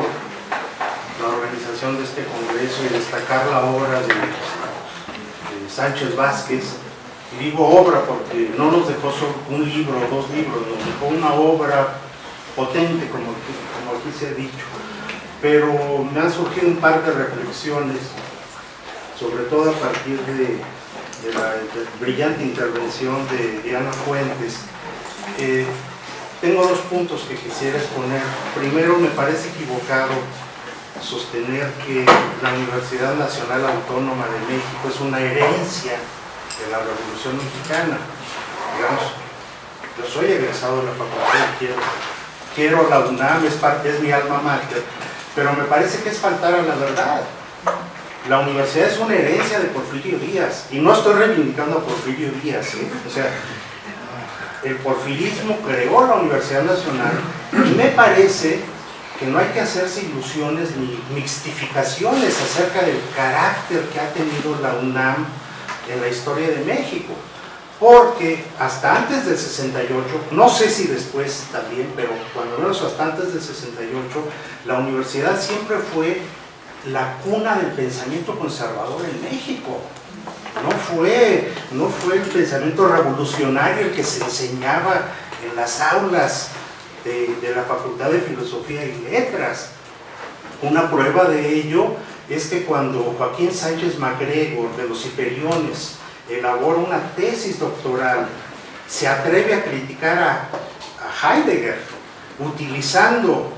la organización de este congreso y destacar la obra de, de Sánchez Vázquez. Y digo obra porque no nos dejó solo un libro o dos libros, nos dejó una obra potente, como, aquí se ha dicho. Pero me han surgido un par de reflexiones, sobre todo a partir de, la brillante intervención de Diana Fuentes. Tengo dos puntos que quisiera exponer. Primero, me parece equivocado sostener que la Universidad Nacional Autónoma de México es una herencia de la Revolución Mexicana. Digamos, yo soy egresado de la facultad y quiero, quiero la UNAM, es, es mi alma mater, pero me parece que es faltar a la verdad. La universidad es una herencia de Porfirio Díaz, y no estoy reivindicando a Porfirio Díaz, ¿sí? o sea, el porfirismo creó la Universidad Nacional y me parece que no hay que hacerse ilusiones ni mixtificaciones acerca del carácter que ha tenido la UNAM en la historia de México porque hasta antes del 68, no sé si después también, pero cuando menos hasta antes del 68, la universidad siempre fue la cuna del pensamiento conservador en México. No fue, no fue el pensamiento revolucionario el que se enseñaba en las aulas de, de la Facultad de Filosofía y Letras. Una prueba de ello es que cuando Joaquín Sánchez MacGregor de los Hiperiones elabora una tesis doctoral, se atreve a criticar a, a Heidegger utilizando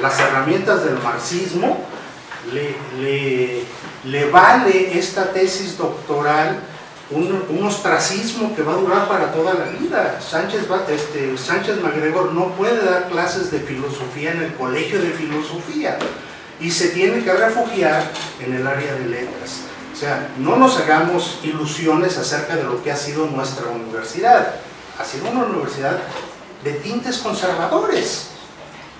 las herramientas del marxismo, le, le, le vale esta tesis doctoral un, un, ostracismo que va a durar para toda la vida. Sánchez, este, Sánchez MacGregor no puede dar clases de filosofía en el colegio de filosofía y se tiene que refugiar en el área de letras. O sea, no nos hagamos ilusiones acerca de lo que ha sido nuestra universidad. Ha sido una universidad de tintes conservadores,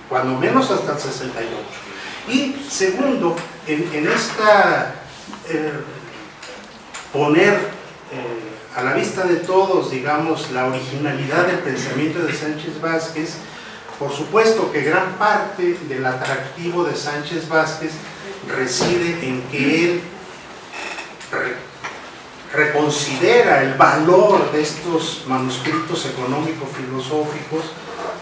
cuando menos hasta el 68. Y segundo, en, esta eh, poner eh, a la vista de todos, digamos, la originalidad del pensamiento de Sánchez Vázquez, por supuesto que gran parte del atractivo de Sánchez Vázquez reside en que él re reconsidera el valor de estos manuscritos económico-filosóficos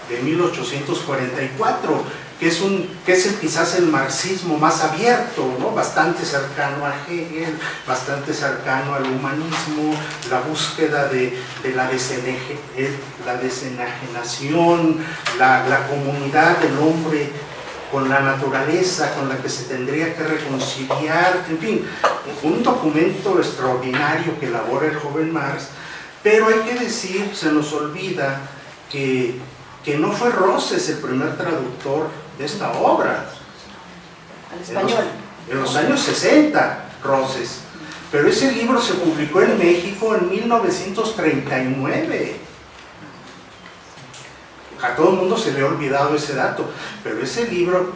de 1844, que es, un, que es quizás el marxismo más abierto, ¿no? bastante cercano a Hegel, bastante cercano al humanismo, la búsqueda de, de la, deseneje, la desenajenación, la, la comunidad del hombre con la naturaleza con la que se tendría que reconciliar, en fin, un documento extraordinario que elabora el joven Marx, pero hay que decir, se nos olvida que, que no fue Roses el primer traductor de esta obra. Al español. En los, en los años 60, Roses. Pero ese libro se publicó en México en 1939 a todo el mundo se le ha olvidado ese dato, pero ese libro,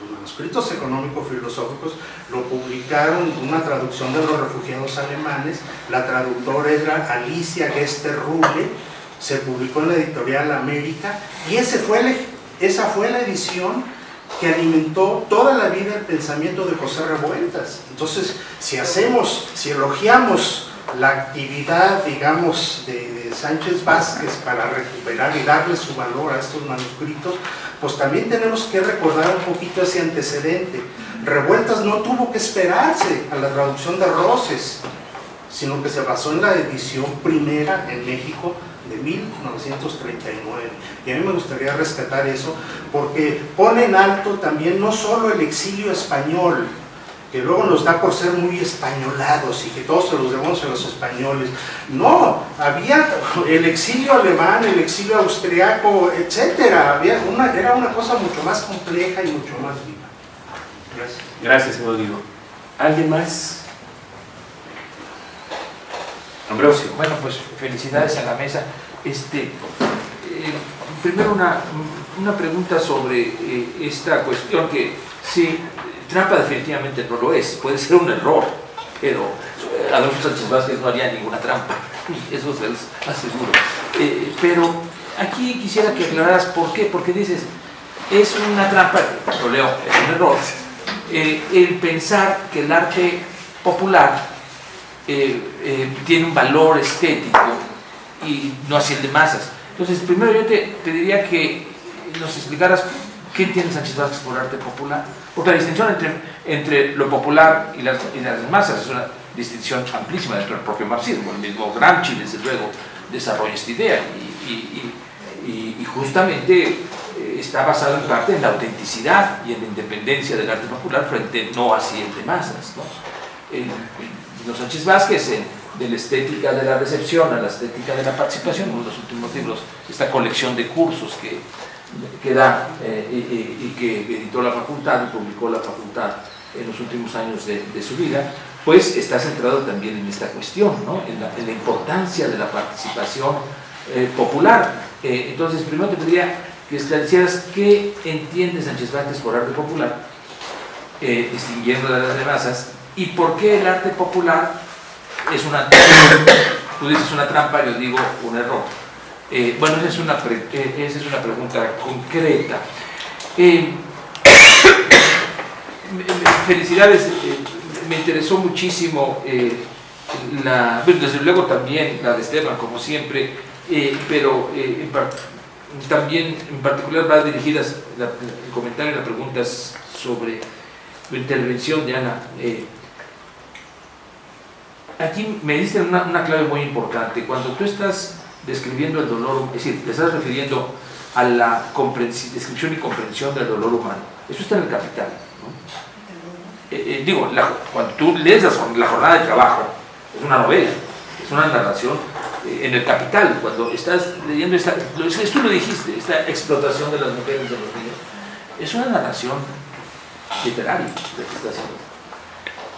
los manuscritos económico-filosóficos, lo publicaron una traducción de los refugiados alemanes, la traductora era Alicia Gester-Ruble, se publicó en la editorial América, y ese fue el, esa fue la edición que alimentó toda la vida el pensamiento de José Revueltas. Entonces, si hacemos, si elogiamos la actividad, digamos, de, Sánchez Vázquez para recuperar y darle su valor a estos manuscritos, pues también tenemos que recordar un poquito ese antecedente. Revueltas no tuvo que esperarse a la traducción de Roses, sino que se basó en la edición primera en México de 1939. Y a mí me gustaría rescatar eso, porque pone en alto también no solo el exilio español, que luego nos da por ser muy españolados y que todos se los debemos a los españoles. No, había el exilio alemán, el exilio austriaco, etcétera. Había una, era una cosa mucho más compleja y mucho más viva. Gracias. Gracias, Rodrigo. ¿Alguien más? Ambrosio. Bueno, pues felicidades a la mesa. Este, eh, primero una, una pregunta sobre eh, esta cuestión que sí, trampa definitivamente no lo es, puede ser un error, pero Adolfo Sánchez Vázquez no haría ninguna trampa, eso se los aseguro. Eh, pero aquí quisiera que aclararas por qué, porque dices, es una trampa, lo leo, es un error, eh, el pensar que el arte popular eh, eh, tiene un valor estético y no así el de masas. Entonces, primero yo te, te diría que nos explicaras qué entiende Sánchez Vázquez por arte popular, porque la distinción entre, entre lo popular y las, y las masas es una distinción amplísima dentro del propio marxismo. El mismo Gramsci, desde luego, desarrolla esta idea y, y, y, justamente eh, está basado en parte en la autenticidad y en la independencia del arte popular frente no así el de masas. ¿no? En los Sánchez Vázquez, de la estética de la recepción a la estética de la participación, uno de los últimos libros, esta colección de cursos que, da eh, y, que editó la facultad y publicó la facultad en los últimos años de, su vida, pues está centrado también en esta cuestión, ¿no? en, la, importancia de la participación eh, popular. Eh, entonces, primero te pediría que esclarecieras qué entiende Sánchez Vázquez por arte popular, distinguiendo de las de masas, y por qué el arte popular es una, tú dices una trampa, yo digo un error. Eh, bueno, esa es, una eh, esa es una pregunta concreta. Eh, felicidades, me interesó muchísimo la, desde luego también la de Esteban, como siempre, pero también en particular va dirigidas la, el comentario y las preguntas sobre la intervención de Ana aquí me diste una, una, clave muy importante. Cuando tú estás describiendo el dolor, es decir, te estás refiriendo a la descripción y comprensión del dolor humano. Eso está en el capital. Eh, eh, digo, la, cuando tú lees la, jornada de trabajo, es una novela, es una narración eh, en el capital. Cuando estás leyendo esta, esto lo dijiste, esta explotación de las mujeres de los niños, es una narración literaria.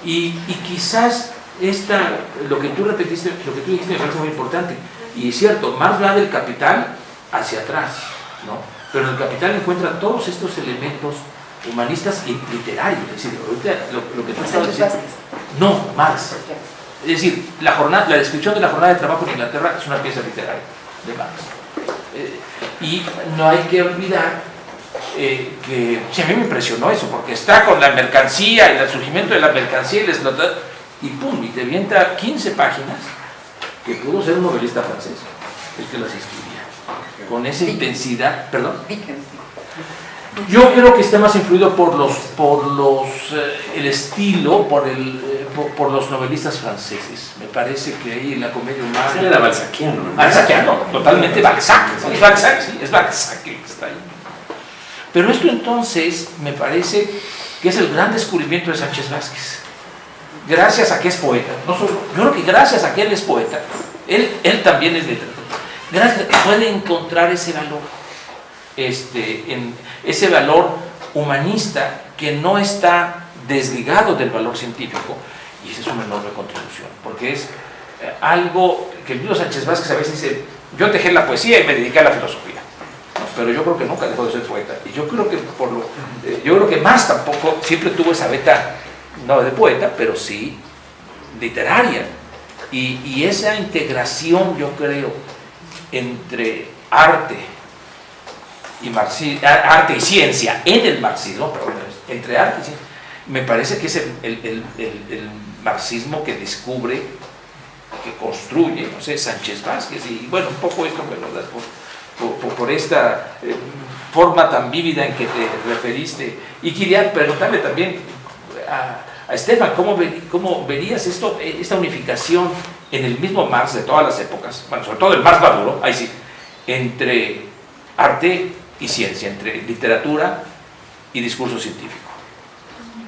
Y, y quizás esta, lo que tú repetiste, lo que tú dijiste me parece muy importante. Y es cierto, Marx va del capital hacia atrás, ¿no? Pero en el capital encuentra todos estos elementos humanistas y literarios. Es decir, ahorita lo, lo que tú estabas diciendo. No, Marx. Es decir, la, jornada, la descripción de la jornada de trabajo en Inglaterra es una pieza literaria de Marx. Eh, y no hay que olvidar eh, que sí, a mí me impresionó eso, porque está con la mercancía y el surgimiento de la mercancía y la explotación y pum, y te avienta 15 páginas que pudo ser un novelista francés el que las escribía con esa intensidad, perdón. Yo creo que está más influido por los por los eh, el estilo por el eh, por, por, los novelistas franceses. Me parece que ahí en la comedia humana sí, era balzaquiano ¿no? balzaquiano totalmente Balzac es Balzac sí es Balzac el que está ahí. Pero esto entonces me parece que es el gran descubrimiento de Sánchez Vázquez gracias a que es poeta, no solo, yo creo que gracias a que él es poeta, él, él también es literato, gracias puede encontrar ese valor, este, ese valor humanista que no está desligado del valor científico, y esa es una enorme contribución, porque es eh, algo que el mismo Sánchez Vázquez a veces dice, yo dejé la poesía y me dediqué a la filosofía, pero yo creo que nunca dejó de ser poeta, y yo creo que por lo, eh, yo creo que más tampoco siempre tuvo esa beta no de poeta, pero sí literaria. Y, y, esa integración, yo creo, entre arte y, marxismo, arte y ciencia en el marxismo, pero entre arte y ciencia, me parece que es el, el, el, marxismo que descubre, que construye, no sé, Sánchez Vázquez, y bueno, un poco esto me lo das por, por, por esta eh, forma tan vívida en que te referiste. Y quería preguntarle también a, a Estefan, ¿cómo, ¿cómo, verías esto, esta unificación en el mismo Marx de todas las épocas, bueno, sobre todo el Marx maduro, ahí sí, entre arte y ciencia, entre literatura y discurso científico,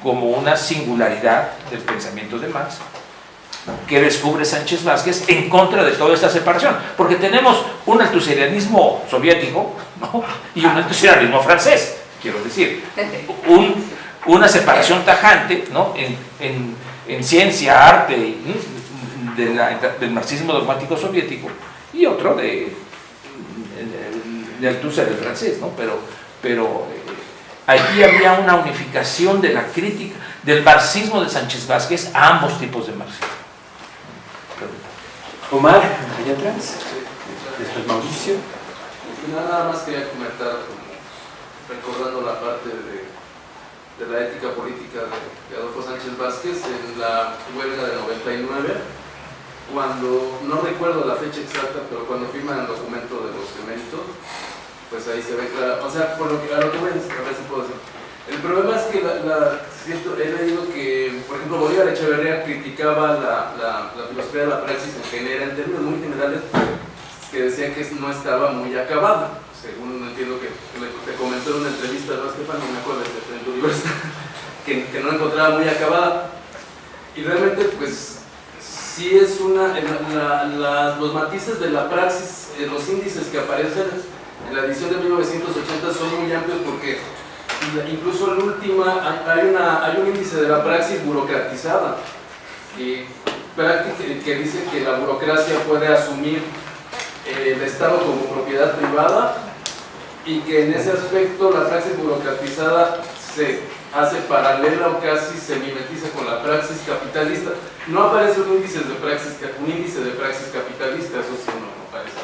como una singularidad del pensamiento de Marx que descubre Sánchez Vázquez en contra de toda esta separación, porque tenemos un altuserianismo soviético ¿no? y un altuserianismo francés, quiero decir, un una separación tajante ¿no? en, en, en ciencia, arte, de la, del marxismo dogmático soviético y otro de, de, de Althusser, el francés, ¿no? pero, pero eh, aquí había una unificación de la crítica del marxismo de Sánchez Vázquez a ambos tipos de marxismo. Omar, allá atrás, después Mauricio. Nada más quería comentar recordando la parte de, de la ética política de, Adolfo Sánchez Vázquez en la huelga de 99, cuando, no recuerdo la fecha exacta, pero cuando firman el documento de los eméritos, pues ahí se ve claro, o sea, por lo que, a lo que voy a decir, puedo decir. El problema es que la, la- que, por ejemplo, Bolívar Echeverría criticaba la, la, la filosofía de la praxis en general, en términos muy generales, que decía que no estaba muy acabada, según entiendo que te comentó en una entrevista, ¿no, Estefan? No me acuerdo, en tu universidad, que, no encontraba muy acabada. Y realmente, pues, sí es una, los matices de la praxis, eh, los índices que aparecen en la edición de 1980 son muy amplios porque incluso en última hay, una, hay un índice de la praxis burocratizada y que dice que la burocracia puede asumir eh, el Estado como propiedad privada y que en ese aspecto la praxis burocratizada se hace paralela o casi se mimetiza con la praxis capitalista. No aparece un índice de praxis, un índice de praxis capitalista, eso sí no aparece.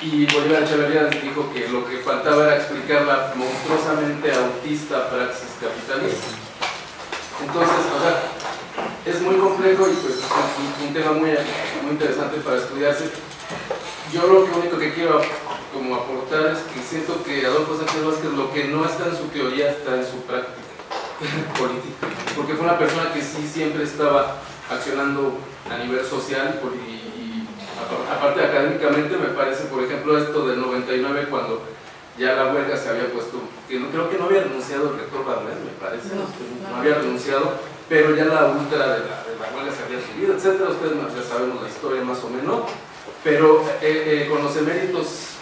Y Bolívar Echeverría dijo que lo que faltaba era explicar la monstruosamente autista praxis capitalista. Entonces, o sea, es muy complejo y pues es un, un tema muy, muy interesante para estudiarse. Yo lo único que quiero como aportar es que siento que Adolfo Sánchez Vázquez lo que no está en su teoría está en su práctica política, porque fue una persona que sí siempre estaba accionando a nivel social y, y apa- aparte académicamente me parece, por ejemplo, esto del 99 cuando ya la huelga se había puesto, que no, creo que no había renunciado el rector Barlet, me parece, No, no, no. había renunciado, pero ya la ultra de la, de la huelga se había subido, etcétera, ustedes ya sabemos la historia más o menos, pero eh, eh, con los eméritos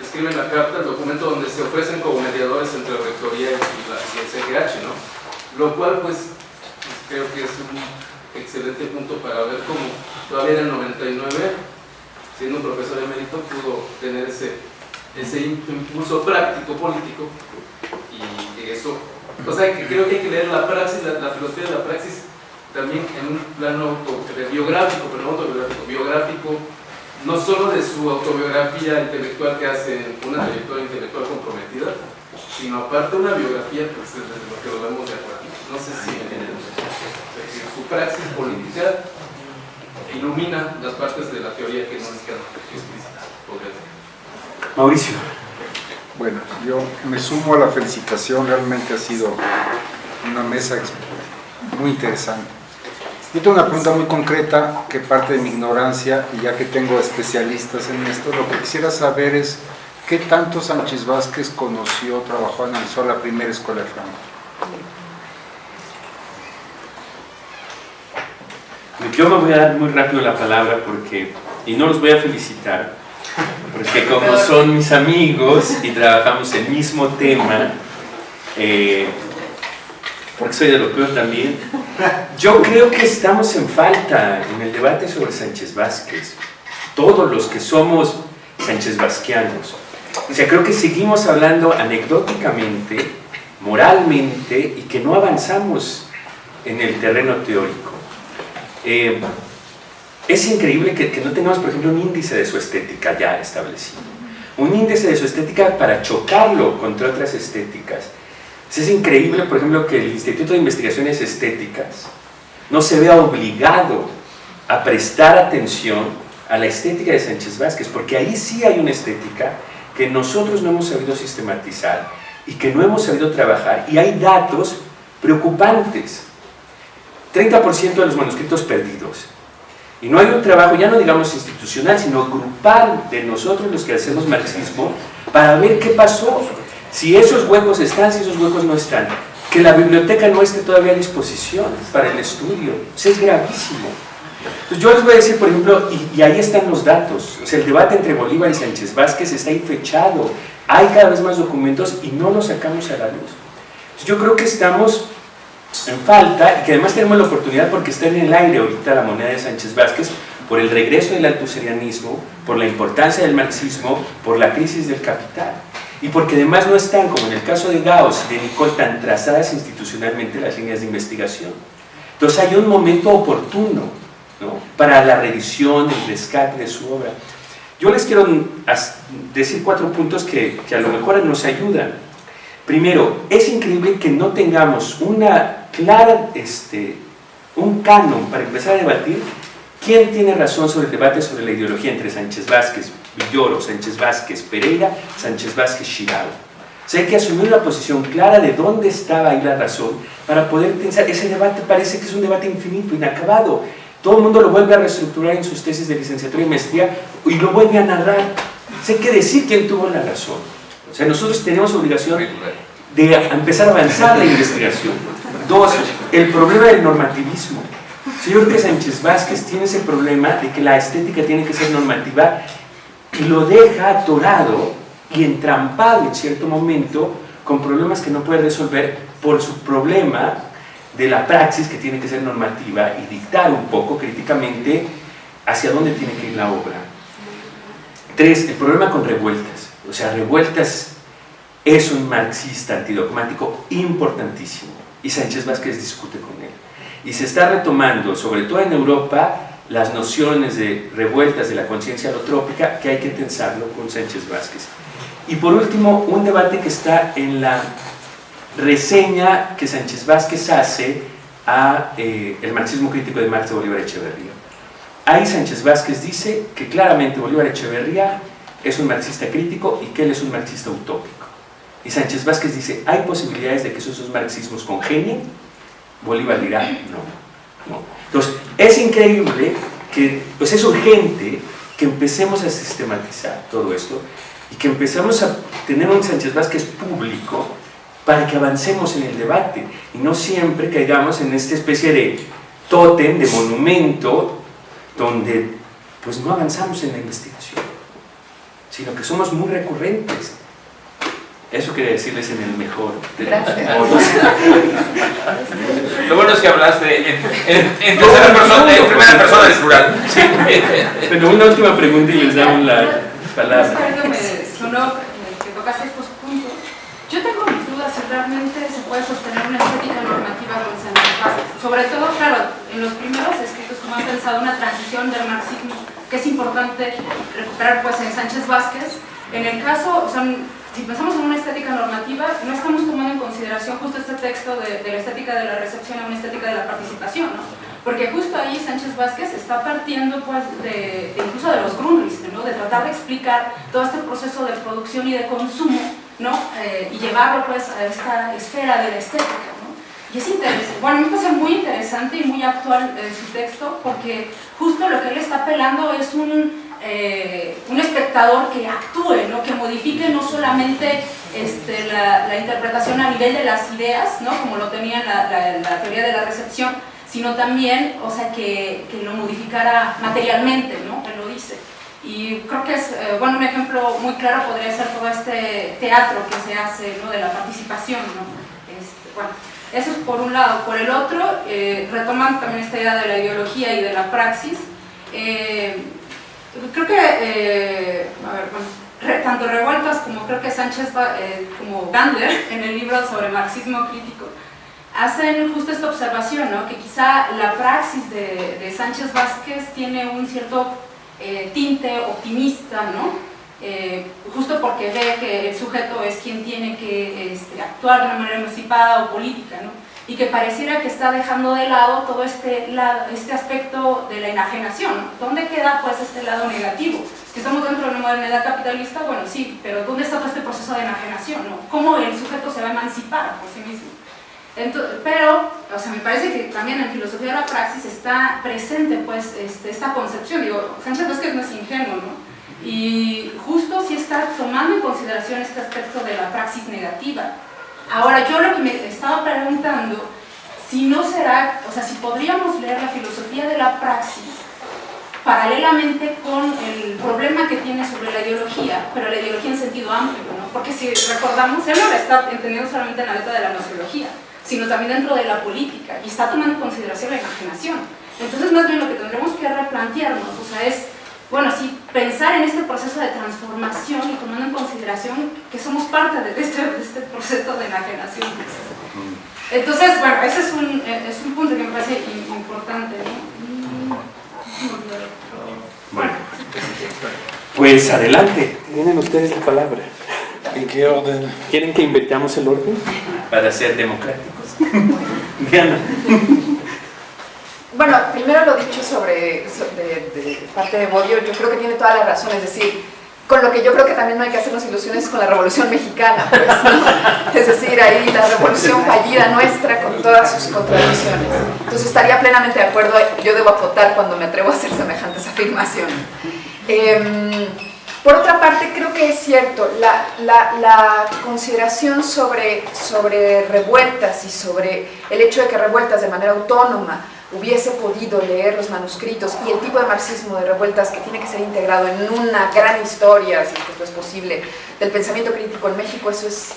escriben la carta, el documento donde se ofrecen como mediadores entre la rectoría y, el CGH, ¿no? Lo cual, pues, creo que es un excelente punto para ver cómo todavía en el 99, siendo un profesor emérito, pudo tener ese, ese impulso práctico político y eso, o sea, que creo que hay que leer la praxis, la, filosofía de la praxis también en un plano auto- biográfico, pero no autobiográfico, biográfico, no solo de su autobiografía intelectual que hace una trayectoria intelectual comprometida, sino aparte una biografía pues, desde lo que lo vemos de acuerdo. No sé si si su praxis política ilumina las partes de la teoría que no están explícitas. podría ser. Mauricio. Bueno, yo me sumo a la felicitación, realmente ha sido una mesa muy interesante. Yo tengo una pregunta muy concreta que parte de mi ignorancia y ya que tengo especialistas en esto, lo que quisiera saber es qué tanto Sánchez Vázquez conoció, trabajó, analizó la primera escuela de Franco. Yo me voy a dar muy rápido la palabra porque, y no los voy a felicitar, porque como son mis amigos y trabajamos el mismo tema, eh, porque soy peor también, yo creo que estamos en falta en el debate sobre Sánchez Vázquez, todos los que somos Sánchez Vázqueanos. O sea, creo que seguimos hablando anecdóticamente, moralmente, y que no avanzamos en el terreno teórico. Eh, es increíble que, que no tengamos, por ejemplo, un índice de su estética ya establecido. Un índice de su estética para chocarlo contra otras estéticas. Es increíble, por ejemplo, que el Instituto de Investigaciones Estéticas no se vea obligado a prestar atención a la estética de Sánchez Vázquez, porque ahí sí hay una estética que nosotros no hemos sabido sistematizar y que no hemos sabido trabajar, y hay datos preocupantes. 30% de los manuscritos perdidos. Y no hay un trabajo, ya no digamos institucional, sino grupal de nosotros los que hacemos marxismo para ver qué pasó, si esos huecos están, si esos huecos no están. Que la biblioteca no esté todavía a disposición para el estudio. Eso es gravísimo. Entonces yo les voy a decir, por ejemplo, y, ahí están los datos. O el debate entre Bolívar y Sánchez Vázquez está ahí fechado. Hay cada vez más documentos y no los sacamos a la luz. Entonces, yo creo que estamos en falta y que además tenemos la oportunidad porque está en el aire ahorita la moneda de Sánchez Vázquez por el regreso del altuserianismo, por la importancia del marxismo, por la crisis del capital y porque además no están, como en el caso de Gauss y de Nicole, tan trazadas institucionalmente las líneas de investigación. Entonces hay un momento oportuno ¿no? para la revisión, el rescate de su obra. Yo les quiero decir cuatro puntos que, que a lo mejor nos ayudan. Primero, es increíble que no tengamos una clara, este, un canon para empezar a debatir quién tiene razón sobre el debate sobre la ideología entre Sánchez Vázquez, Villoro, Sánchez Vázquez, Pereira, Sánchez Vázquez, Shirao. O sea, hay que asumir una posición clara de dónde estaba ahí la razón para poder pensar. Ese debate parece que es un debate infinito, inacabado. Todo el mundo lo vuelve a reestructurar en sus tesis de licenciatura y maestría y lo vuelve a narrar. O sea, hay que decir quién tuvo la razón. O sea, nosotros tenemos obligación de empezar a avanzar la investigación. Dos, el problema del normativismo. creo que Sánchez Vázquez tiene ese problema de que la estética tiene que ser normativa y lo deja atorado y entrampado en cierto momento con problemas que no puede resolver por su problema de la praxis que tiene que ser normativa y dictar un poco críticamente hacia dónde tiene que ir la obra. Tres, el problema con revueltas. O sea, revueltas es un marxista antidogmático importantísimo y Sánchez Vázquez discute con él. Y se está retomando, sobre todo en Europa, las nociones de revueltas de la conciencia alotrópica que hay que tensarlo con Sánchez Vázquez. Y por último, un debate que está en la reseña que Sánchez Vázquez hace a eh, el marxismo crítico de Marx de Bolívar Echeverría. Ahí Sánchez Vázquez dice que claramente Bolívar Echeverría es un marxista crítico y que él es un marxista utópico. Y Sánchez Vázquez dice, ¿hay posibilidades de que esos dos marxismos congenien? Bolívar dirá, no, no. Entonces, es increíble que, pues es urgente que empecemos a sistematizar todo esto y que empezamos a tener un Sánchez Vázquez público para que avancemos en el debate y no siempre caigamos en esta especie de tótem, de monumento, donde pues no avanzamos en la investigación, sino que somos muy recurrentes. Eso quería decirles en el mejor de los Lo bueno es que hablaste en, en, tercera persona, en primera persona del plural. Sí. Pero una última pregunta y les damos la palabra que tocaste estos puntos, yo tengo mis dudas si realmente se puede sostener una estética normativa con Sánchez Vázquez. Sobre todo, claro, en los primeros escritos como han pensado una transición del marxismo, que es importante recuperar pues en Sánchez Vázquez. En el caso, o sea, si pensamos en una estética normativa, no estamos tomando en consideración justo este texto de, de la estética de la recepción a una estética de la participación, ¿no? porque justo ahí Sánchez Vázquez está partiendo pues, de, incluso de los Grundrisse, ¿no? de tratar de explicar todo este proceso de producción y de consumo ¿no? Eh, y llevarlo pues, a esta esfera de la estética. ¿no? Y es interesante, bueno, me parece muy interesante y muy actual eh, su texto porque justo lo que él está apelando es un, eh, un espectador que actúe, ¿no? que modifique no solamente este, la, interpretación a nivel de las ideas, ¿no? como lo tenía la, la teoría de la recepción, sino también, o sea, que, que lo modificara materialmente, ¿no? Él lo dice. Y creo que es, eh, bueno, un ejemplo muy claro podría ser todo este teatro que se hace, ¿no? De la participación, ¿no? Este, bueno, eso es por un lado. Por el otro, eh, retomando también esta idea de la ideología y de la praxis, eh, creo que, a ver, bueno, tanto Revueltas como creo que Sánchez, como Gander, en el libro sobre marxismo crítico, hacen justo esta observación, ¿no? que quizá la praxis de, Sánchez Vázquez tiene un cierto eh, tinte optimista, ¿no? Eh, justo porque ve que el sujeto es quien tiene que este, actuar de una manera emancipada o política, ¿no? Y que pareciera que está dejando de lado todo este, este aspecto de la enajenación. ¿Dónde queda pues este lado negativo? Que estamos dentro de una modernidad capitalista, bueno sí, pero ¿dónde está todo este proceso de enajenación? ¿no? ¿Cómo el sujeto se va a emancipar por sí mismo? pero, o sea, me parece que también en filosofía de la praxis está presente pues este, esta concepción, digo, Sánchez Vázquez no es ingenuo, ¿no? Y justo si está tomando en consideración este aspecto de la praxis negativa. Ahora, yo lo que me estaba preguntando, si no será, o sea, si podríamos leer la filosofía de la praxis paralelamente con el problema que tiene sobre la ideología, pero la ideología en sentido amplio, ¿no? Porque si recordamos, él no la está entendiendo solamente en la letra de la nociología, sino también dentro de la política y está tomando en consideración la imaginación. Entonces, más bien lo que tendremos que replantearnos, o sea, es, bueno, sí, pensar en este proceso de transformación y tomando en consideración que somos parte de este, este proceso de enajenación. Entonces, bueno, ese es un, es un punto que me parece importante. Bueno, pues adelante, tienen ustedes la palabra. ¿En qué orden? ¿Quieren que invertamos el orden para ser democráticos? Diana. Bueno, primero lo dicho sobre, so- de, de parte de Bodio, yo creo que tiene toda la razón, es decir, con lo que yo creo que también no hay que hacernos ilusiones con la Revolución Mexicana, pues, ¿no? es decir, ahí la revolución fallida nuestra con todas sus contradicciones. Entonces estaría plenamente de acuerdo, yo debo acotar cuando me atrevo a hacer semejantes afirmaciones. Em, por otra parte, creo que es cierto, la, la- la consideración sobre, sobre revueltas y sobre el hecho de que revueltas de manera autónoma hubiese podido leer los manuscritos y el tipo de marxismo de revueltas que tiene que ser integrado en una gran historia, si esto es posible, del pensamiento crítico en México, eso es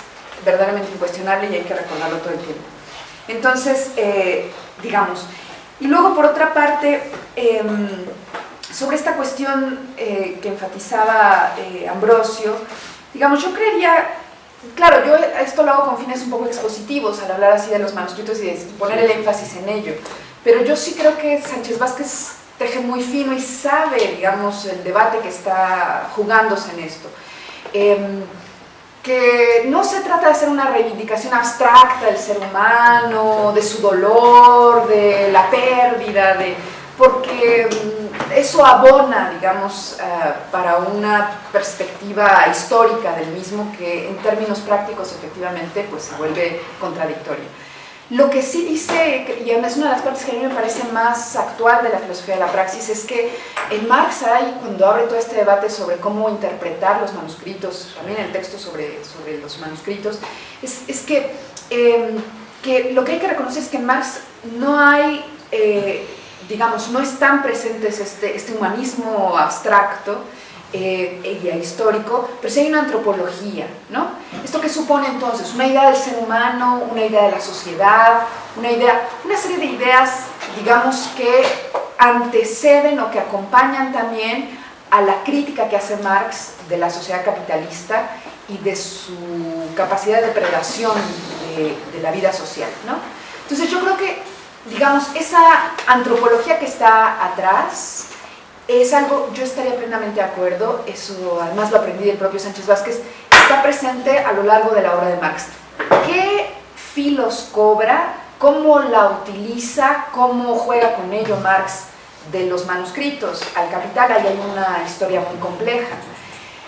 verdaderamente incuestionable y hay que recordarlo todo el tiempo. Entonces, eh, digamos, y luego por otra parte, em, sobre esta cuestión eh, que enfatizaba eh, Ambrosio, digamos, yo creería, claro, yo esto lo hago con fines un poco expositivos al hablar así de los manuscritos y, de, y poner el énfasis en ello, pero yo sí creo que Sánchez Vázquez teje muy fino y sabe, digamos, el debate que está jugándose en esto. Em, que no se trata de hacer una reivindicación abstracta del ser humano, de su dolor, de la pérdida, de, porque mm, eso abona, digamos, eh, para una perspectiva histórica del mismo que en términos prácticos efectivamente pues se vuelve contradictoria. Lo que sí dice, y es una de las partes que a mí me parece más actual de la filosofía de la praxis, es que en Marx hay, cuando abre todo este debate sobre cómo interpretar los manuscritos, también el texto sobre, sobre los manuscritos, es, es que, eh, que lo que hay que reconocer es que en Marx no hay, eh, digamos, no están presentes este, este humanismo abstracto, eh, y histórico, pero sí hay una antropología, ¿no? ¿Esto qué supone entonces? Una idea del ser humano, una idea de la sociedad, una idea, una serie de ideas, digamos, que anteceden o que acompañan también a la crítica que hace Marx de la sociedad capitalista y de su capacidad de depredación de, de la vida social, ¿no? Entonces yo creo que, digamos, esa antropología que está atrás, es algo, yo estaría plenamente de acuerdo, eso además lo aprendí del propio Sánchez Vázquez, está presente a lo largo de la obra de Marx. ¿Qué filos cobra? ¿Cómo la utiliza? ¿Cómo juega con ello Marx de los manuscritos al capital? Ahí hay una historia muy compleja.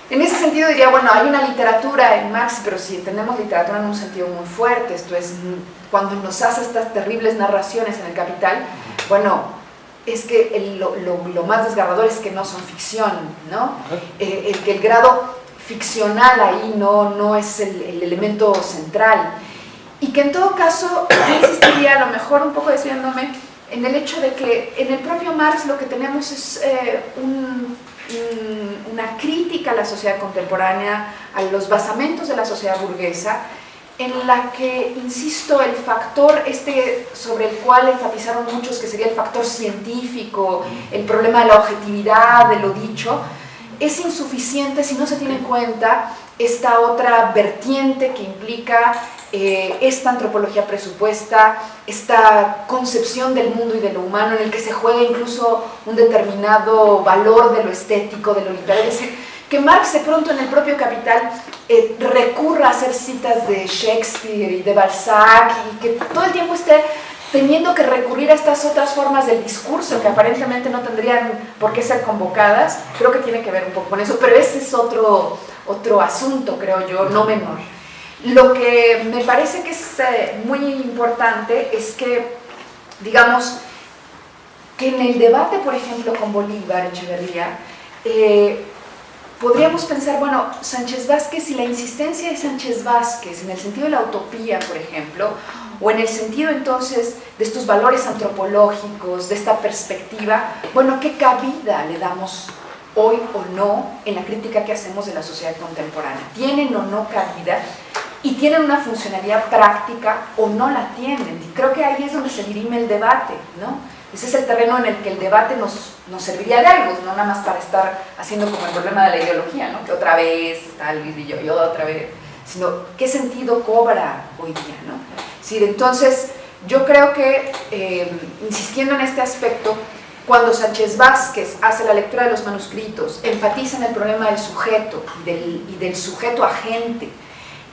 En ese sentido diría, bueno, hay una literatura en Marx, pero si entendemos literatura en un sentido muy fuerte, esto es, cuando nos hace estas terribles narraciones en el capital, bueno, es que el- lo, lo- lo más desgarrador es que no son ficción, ¿no? Eh, el que el grado ficcional ahí no, no es el, el elemento central. Y que en todo caso, yo insistiría, a lo mejor un poco desviándome, en el hecho de que en el propio Marx lo que tenemos es eh, un- un- una crítica a la sociedad contemporánea, a los basamentos de la sociedad burguesa, en la que, insisto, el factor este sobre el cual enfatizaron muchos, que sería el factor científico, el problema de la objetividad, de lo dicho, es insuficiente si no se tiene en cuenta esta otra vertiente que implica eh, esta antropología presupuesta, esta concepción del mundo y de lo humano en el que se juega incluso un determinado valor de lo estético, de lo literario. Es decir, que Marx de pronto en el propio Capital eh, recurra a hacer citas de Shakespeare y de Balzac y que todo el tiempo esté teniendo que recurrir a estas otras formas del discurso que aparentemente no tendrían por qué ser convocadas, creo que tiene que ver un poco con eso, pero ese es otro, otro asunto, creo yo, no menor. Lo que me parece que es eh, muy importante es que, digamos, que en el debate, por ejemplo, con Bolívar, Echeverría, eh, podríamos pensar, bueno, Sánchez Vázquez y la insistencia de Sánchez Vázquez en el sentido de la utopía, por ejemplo, o en el sentido entonces de estos valores antropológicos, de esta perspectiva, bueno, ¿qué cabida le damos hoy o no en la crítica que hacemos de la sociedad contemporánea? ¿Tienen o no cabida? ¿Y tienen una funcionalidad práctica o no la tienen? Y creo que ahí es donde se dirime el debate, ¿no? Ese es el terreno en el que el debate nos, nos serviría de algo, no nada más para estar haciendo como el problema de la ideología, ¿no? Que otra vez está Luis y yo, y otra vez, sino qué sentido cobra hoy día, ¿no? Decir, entonces yo creo que, eh, insistiendo en este aspecto, Cuando Sánchez Vázquez hace la lectura de los manuscritos, enfatiza en el problema del sujeto y del, y del sujeto agente,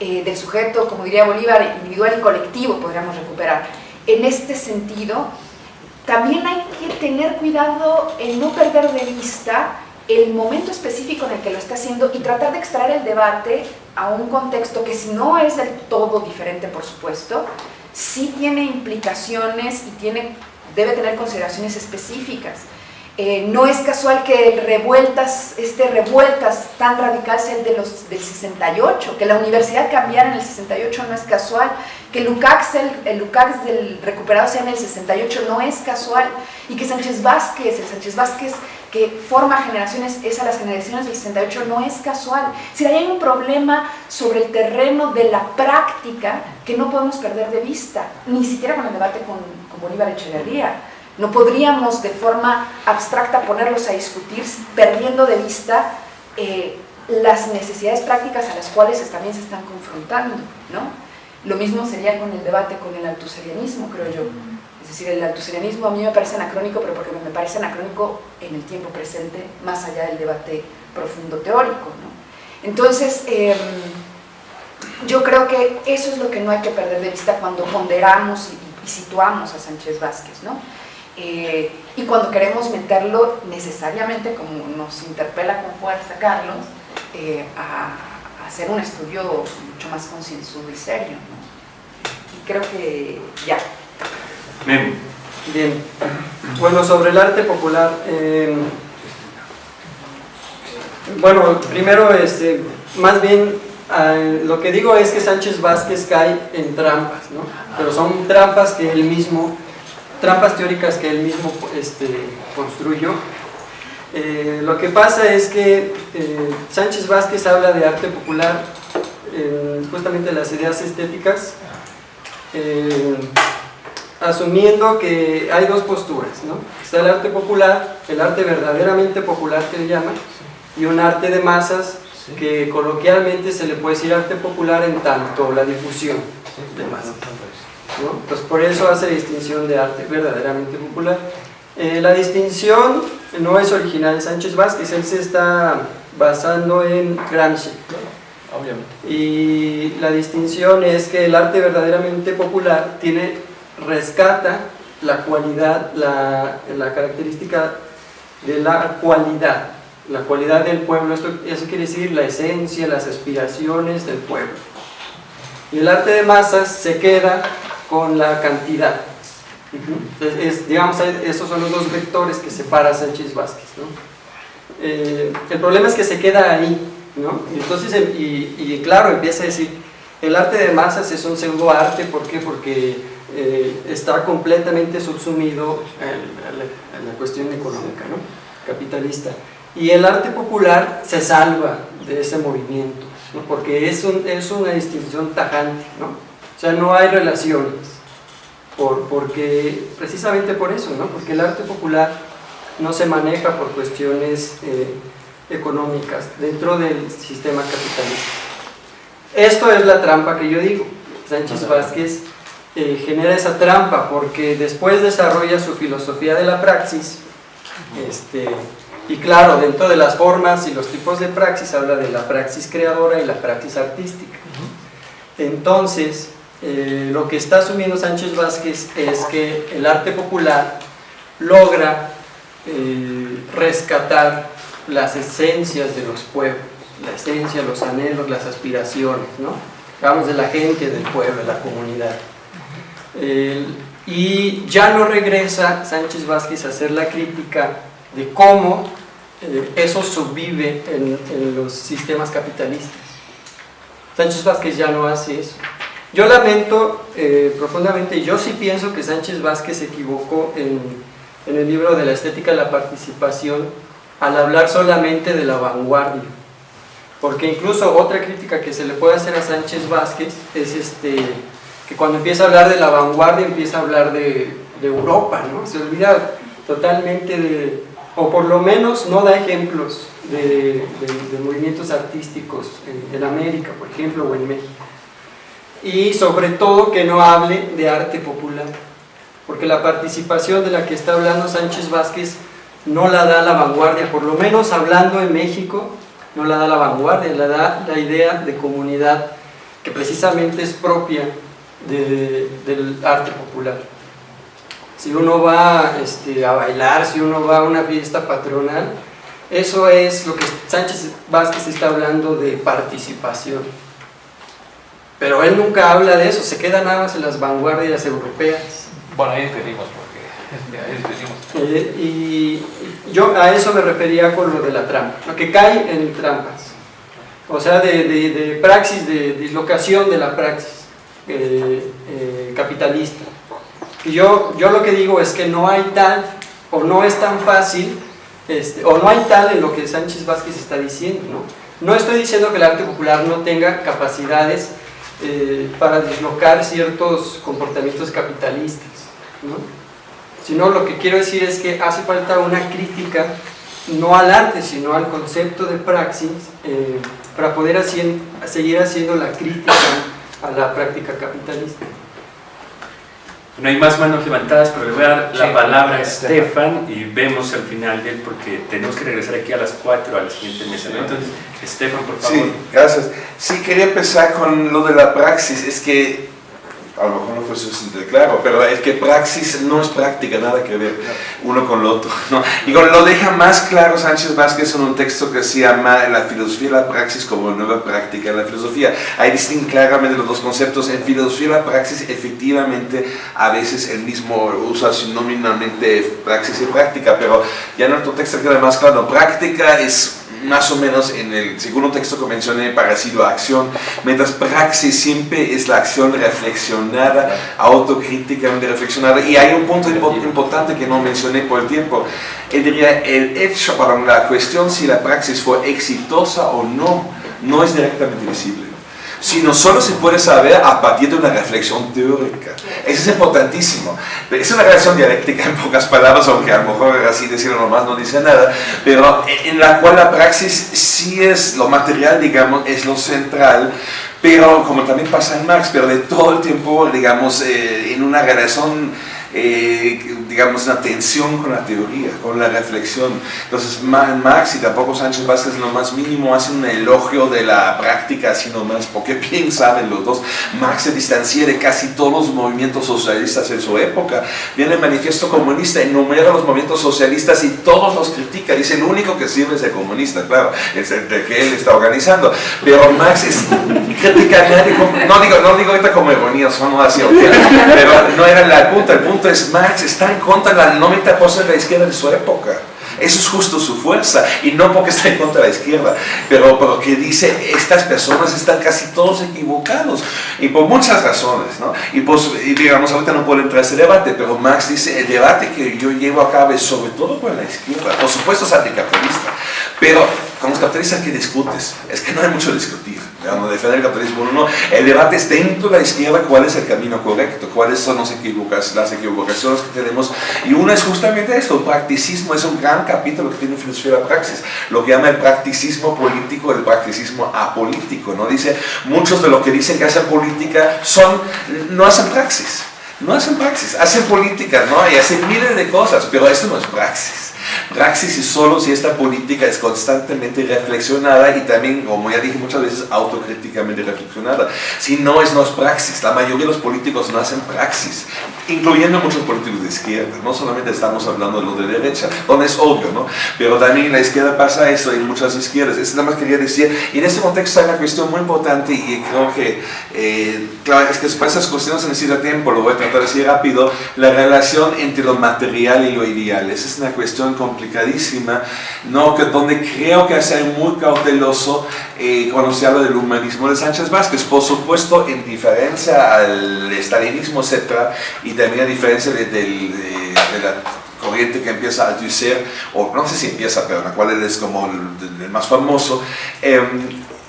eh, del sujeto, como diría Bolívar, individual y colectivo, podríamos recuperar. En este sentido, también hay que tener cuidado en no perder de vista el momento específico en el que lo está haciendo y tratar de extraer el debate a un contexto que si no es del todo diferente, por supuesto, sí tiene implicaciones y tiene, debe tener consideraciones específicas. Eh, no es casual que revueltas, este revueltas tan radical sea el de los, del 68, que la universidad cambiara en el 68 no es casual, que el UCAX, el, el UCAX del recuperado sea en el 68 no es casual, y que Sánchez Vázquez, el Sánchez Vázquez que forma generaciones, es a las generaciones del 68, no es casual. Si hay un problema sobre el terreno de la práctica que no podemos perder de vista, ni siquiera con el debate con, con Bolívar Echeverría. No podríamos de forma abstracta ponerlos a discutir perdiendo de vista eh, las necesidades prácticas a las cuales también se están confrontando. ¿no? Lo mismo sería con el debate con el altuserianismo, creo yo. Es decir, el altuserianismo a mí me parece anacrónico, pero porque me parece anacrónico en el tiempo presente, más allá del debate profundo teórico. ¿no? Entonces, eh, yo creo que eso es lo que no hay que perder de vista cuando ponderamos y, y situamos a Sánchez Vázquez. ¿no? Eh, y cuando queremos meterlo necesariamente, como nos interpela con fuerza Carlos, eh, a, a, hacer un estudio mucho más concienzudo y serio. ¿no? Y creo que ya. Bien. Bueno, sobre el arte popular. Eh, bueno, primero, este, más bien, eh, lo que digo es que Sánchez Vázquez cae en trampas, ¿no? Pero son trampas que él mismo trampas teóricas que él mismo este, construyó. Eh, lo que pasa es que eh, Sánchez Vázquez habla de arte popular, eh, justamente las ideas estéticas, asumiendo que hay dos posturas, ¿no? Está el arte popular, el arte verdaderamente popular que le llaman, y un arte de masas que coloquialmente se le puede decir arte popular en tanto la difusión de masas. ¿No? Pues por eso hace distinción de arte verdaderamente popular. Eh, la distinción no es original de Sánchez Vázquez, él se está basando en Gramsci. Obviamente. Y la distinción es que el arte verdaderamente popular tiene, rescata la cualidad, la, la característica de la cualidad, la cualidad del pueblo, esto, eso quiere decir la esencia, las aspiraciones del pueblo. Y el arte de masas se queda con la cantidad. Entonces, es, digamos, esos son los dos vectores que separa Sánchez Vázquez. ¿no? Eh, el problema es que se queda ahí, ¿no? Entonces, y, y, claro, empieza a decir, el arte de masas es un pseudo arte, ¿por qué? Porque eh, está completamente subsumido en, la, en la cuestión económica, ¿no? capitalista. Y el arte popular se salva de ese movimiento, ¿no? porque es, un, es una distinción tajante, ¿no? O sea, no hay relaciones, por, porque, precisamente por eso, ¿no? porque el arte popular no se maneja por cuestiones eh, económicas dentro del sistema capitalista. Esto es la trampa que yo digo. Sánchez Vázquez eh, genera esa trampa porque después desarrolla su filosofía de la praxis este, y claro, dentro de las formas y los tipos de praxis habla de la praxis creadora y la praxis artística. Entonces, eh, lo que está asumiendo Sánchez Vázquez es que el arte popular logra eh, rescatar las esencias de los pueblos, la esencia, los anhelos, las aspiraciones, ¿no? Vamos de la gente, del pueblo, de la comunidad. Y ya no regresa Sánchez Vázquez a hacer la crítica de cómo eh, eso subvive en, en los sistemas capitalistas. Sánchez Vázquez ya no hace eso. Yo lamento eh, profundamente, yo sí pienso que Sánchez Vázquez se equivocó en, en, el libro de la estética de la participación al hablar solamente de la vanguardia. Porque incluso otra crítica que se le puede hacer a Sánchez Vázquez es este, que cuando empieza a hablar de la vanguardia empieza a hablar de, de Europa, ¿no? se olvida totalmente de, o por lo menos no da ejemplos de, de, movimientos artísticos en América, por ejemplo, o en México y sobre todo que no hable de arte popular porque la participación de la que está hablando Sánchez Vázquez no la da la vanguardia, por lo menos hablando en México, no la da la vanguardia, la da la idea de comunidad que precisamente es propia del arte popular. Si uno va este, a bailar, si uno va a una fiesta patronal, eso es lo que Sánchez Vázquez está hablando de participación. Pero él nunca habla de eso, se queda nada más en las vanguardias europeas. Bueno, ahí despedimos porque ahí despedimos. Eh, y yo a eso me refería con lo de la trampa, lo que cae en trampas. O sea, de, de, praxis, de dislocación de la praxis eh, eh, capitalista. Y yo, yo lo que digo es que no hay tal, o no es tan fácil, este, o no hay tal en lo que Sánchez Vázquez está diciendo. ¿no? no estoy diciendo que el arte popular no tenga capacidades eh, para dislocar ciertos comportamientos capitalistas, ¿no? sino lo que quiero decir es que hace falta una crítica no al arte, sino al concepto de praxis, eh, para poder seguir haciendo la crítica a la práctica capitalista. No hay más manos levantadas, pero le voy a dar la palabra a Estefan y vemos al final de él porque tenemos que regresar aquí a las 4 a la siguiente mesa. Entonces, Estefan, por favor. Sí, gracias. Sí, quería empezar con lo de la praxis. Es que a lo mejor no fue suficiente claro, pero es que praxis no es práctica, nada que ver uno con lo otro. ¿no? Y lo deja más claro Sánchez Vázquez en un texto que se llama La filosofía y la praxis como nueva práctica de la filosofía. Ahí distinguen claramente los dos conceptos. En filosofía y la praxis, efectivamente, a veces el mismo usa sinónimamente praxis y práctica, pero ya en otro texto queda más claro. Práctica es más o menos en el segundo texto que mencioné, parecido a acción, mientras praxis siempre es la acción reflexionada, autocríticamente reflexionada. Y hay un punto importante que no mencioné por el tiempo. Él diría, el hecho, para la cuestión si la praxis fue exitosa o no, no es directamente visible sino solo se puede saber a partir de una reflexión teórica. Eso es importantísimo. Es una relación dialéctica en pocas palabras, aunque a lo mejor así decirlo nomás no dice nada, pero en la cual la praxis sí es lo material, digamos, es lo central, pero como también pasa en Marx, pero de todo el tiempo, digamos, eh, en una relación eh, digamos, una tensión con la teoría, con la reflexión. Entonces, Marx y tampoco Sánchez Vázquez, lo más mínimo, hacen un elogio de la práctica, así nomás, porque bien saben los dos, Marx se distancia de casi todos los movimientos socialistas en su época. Viene el manifiesto comunista, enumera los movimientos socialistas y todos los critica. Dice, el único que sirve es el comunista, claro, es el que él está organizando. Pero Marx es, critica a nadie, no digo, no digo ahorita como ironía, son así, pero no era la punta, el punto es Marx está en contra de la 90% de la izquierda de su época. Eso es justo su fuerza, y no porque está en contra de la izquierda, pero porque dice, estas personas están casi todos equivocados, y por muchas razones, ¿no? Y, pues, y digamos, ahorita no puedo entrar a ese debate, pero Marx dice, el debate que yo llevo a cabo es sobre todo con la izquierda, por supuesto es anticapitalista, pero con los capitalistas que discutes, es que no hay mucho discutir digamos, defender el capitalismo no, el debate es dentro de la izquierda cuál es el camino correcto, cuáles son las equivocaciones que tenemos, y una es justamente esto, el practicismo es un gran capítulo que tiene filosofía de la praxis, lo que llama el practicismo político, el practicismo apolítico, ¿no? Dice, muchos de los que dicen que hacen política son, no hacen praxis, no hacen praxis, hacen política, ¿no? Y hacen miles de cosas, pero esto no es praxis. Praxis y solo si esta política es constantemente reflexionada y también, como ya dije muchas veces, autocríticamente reflexionada. Si no es, no es praxis. La mayoría de los políticos no hacen praxis, incluyendo muchos políticos de izquierda. No solamente estamos hablando de los de derecha, donde es obvio, ¿no? Pero también en la izquierda pasa eso, en muchas izquierdas. Eso nada más quería decir. Y en este contexto hay una cuestión muy importante y creo que, eh, claro, es que para esas cuestiones se necesita tiempo, lo voy a tratar decir rápido, la relación entre lo material y lo ideal. Esa es una cuestión complicadísima, ¿no? que, donde creo que hay que ser muy cauteloso eh, cuando se habla del humanismo de Sánchez Vázquez, por supuesto en diferencia al estalinismo, etc., y también a diferencia de, la corriente que empieza a Althusser, o no sé si empieza, pero la cual él es como el, más famoso, eh,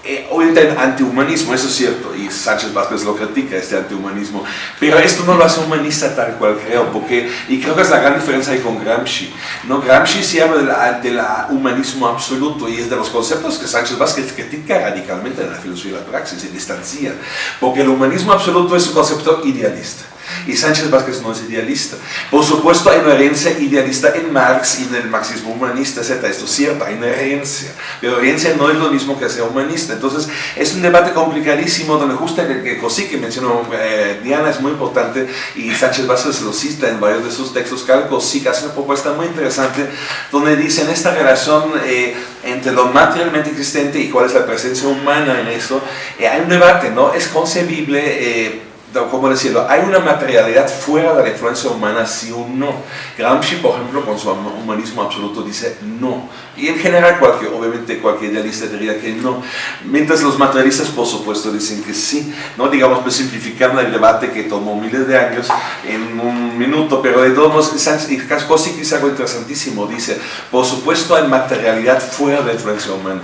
eh, en antihumanismo, eso es cierto, y Sánchez Vázquez lo critica, este antihumanismo, pero esto no lo hace humanista tal cual creo, porque, y creo que es la gran diferencia ahí con Gramsci, ¿no? Gramsci se habla del humanismo absoluto y es de los conceptos que Sánchez Vázquez critica radicalmente en la filosofía de la praxis, se distancia, porque el humanismo absoluto es un concepto idealista. Y Sánchez Vázquez no es idealista. Por supuesto hay una herencia idealista en Marx y en el marxismo humanista, etc. Esto es cierto, hay una herencia. Pero herencia no es lo mismo que ser humanista. Entonces es un debate complicadísimo donde justo el que Cosí, que mencionó eh, Diana, es muy importante y Sánchez Vázquez lo cita en varios de sus textos. Carl Cosí hace una propuesta muy interesante donde dice en esta relación eh, entre lo materialmente existente y cuál es la presencia humana en eso, eh, hay un debate, ¿no? Es concebible ¿cómo decirlo? Hay una materialidad fuera de la influencia humana, sí o no. Gramsci, por ejemplo, con su humanismo absoluto dice no. Y en general, cualquier, obviamente, cualquier idealista diría que no. Mientras los materialistas, por supuesto, dicen que sí. ¿no? Digamos, pues simplificando el debate que tomó miles de años en un minuto, pero de todos modos, Kaskovsky dice algo interesantísimo. Dice, por supuesto, hay materialidad fuera de la influencia humana,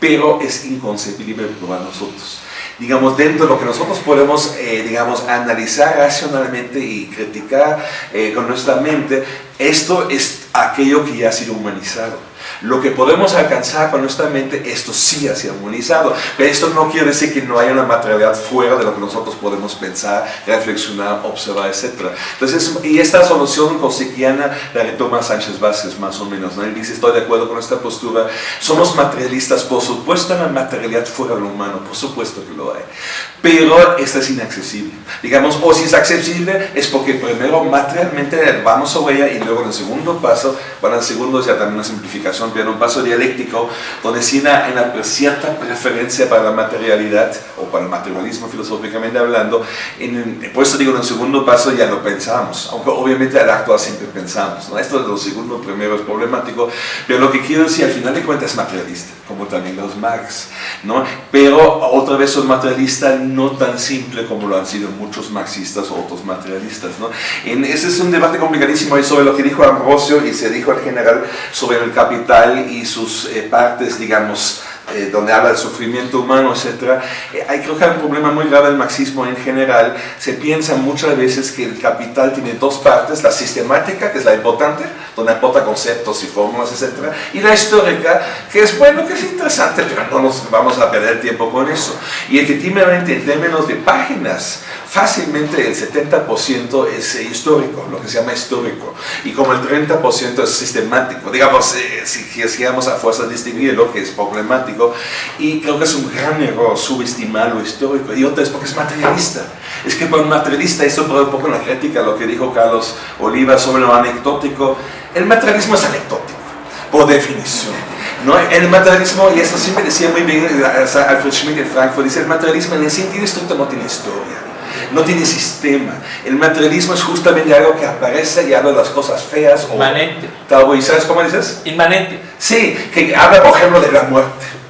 pero es inconcebible para nosotros. Digamos, dentro de lo que nosotros podemos, eh, digamos, analizar racionalmente y criticar eh, con nuestra mente, esto es aquello que ya ha sido humanizado lo que podemos alcanzar con nuestra mente, esto sí ha sido armonizado. Pero esto no quiere decir que no haya una materialidad fuera de lo que nosotros podemos pensar, reflexionar, observar, etc. Entonces, y esta solución cosequiana la retoma Sánchez Vázquez más o menos. ¿no? Él dice, estoy de acuerdo con esta postura, somos materialistas, por supuesto la materialidad fuera de lo humano, por supuesto que lo hay. Pero esta es inaccesible. Digamos, o si es accesible, es porque primero materialmente vamos sobre ella y luego en el segundo paso, en el segundo ya también una simplificación un paso dialéctico donde sí hay una cierta preferencia para la materialidad o para el materialismo filosóficamente hablando. En, por eso digo, en el segundo paso ya lo pensamos, aunque obviamente al actual siempre pensamos. ¿no? Esto de lo segundo primero es problemático, pero lo que quiero decir al final de cuentas es materialista, como también los Marx. ¿no? Pero otra vez son materialistas no tan simple como lo han sido muchos marxistas o otros materialistas. ¿no? En, ese es un debate complicadísimo sobre lo que dijo Ambrosio y se dijo al general sobre el capital y sus eh, partes, digamos, eh, donde habla del sufrimiento humano, etc. Eh, hay, creo que hay un problema muy grave del marxismo en general. Se piensa muchas veces que el capital tiene dos partes, la sistemática, que es la importante, donde aporta conceptos y fórmulas, etc. Y la histórica, que es bueno, que es interesante, pero no nos vamos a perder tiempo con eso. Y efectivamente, en términos de páginas, fácilmente el 70% es eh, histórico, lo que se llama histórico, y como el 30% es sistemático. Digamos, si quisiéramos a fuerza distinguir lo que es problemático, y creo que es un gran error subestimar lo histórico. Y otra es porque es materialista. Es que para un materialista, eso por un poco en la crítica, lo que dijo Carlos Oliva sobre lo anecdótico, el materialismo es anecdótico, por definición. ¿no? El materialismo, y esto siempre decía muy bien Alfred Schmidt en Frankfurt, dice el materialismo en el sentido estricto no tiene historia no tiene sistema. El materialismo es justamente algo que aparece y habla de las cosas feas. Inmanente. O, ¿Sabes cómo dices? Inmanente. Sí, que habla, por ejemplo, de la muerte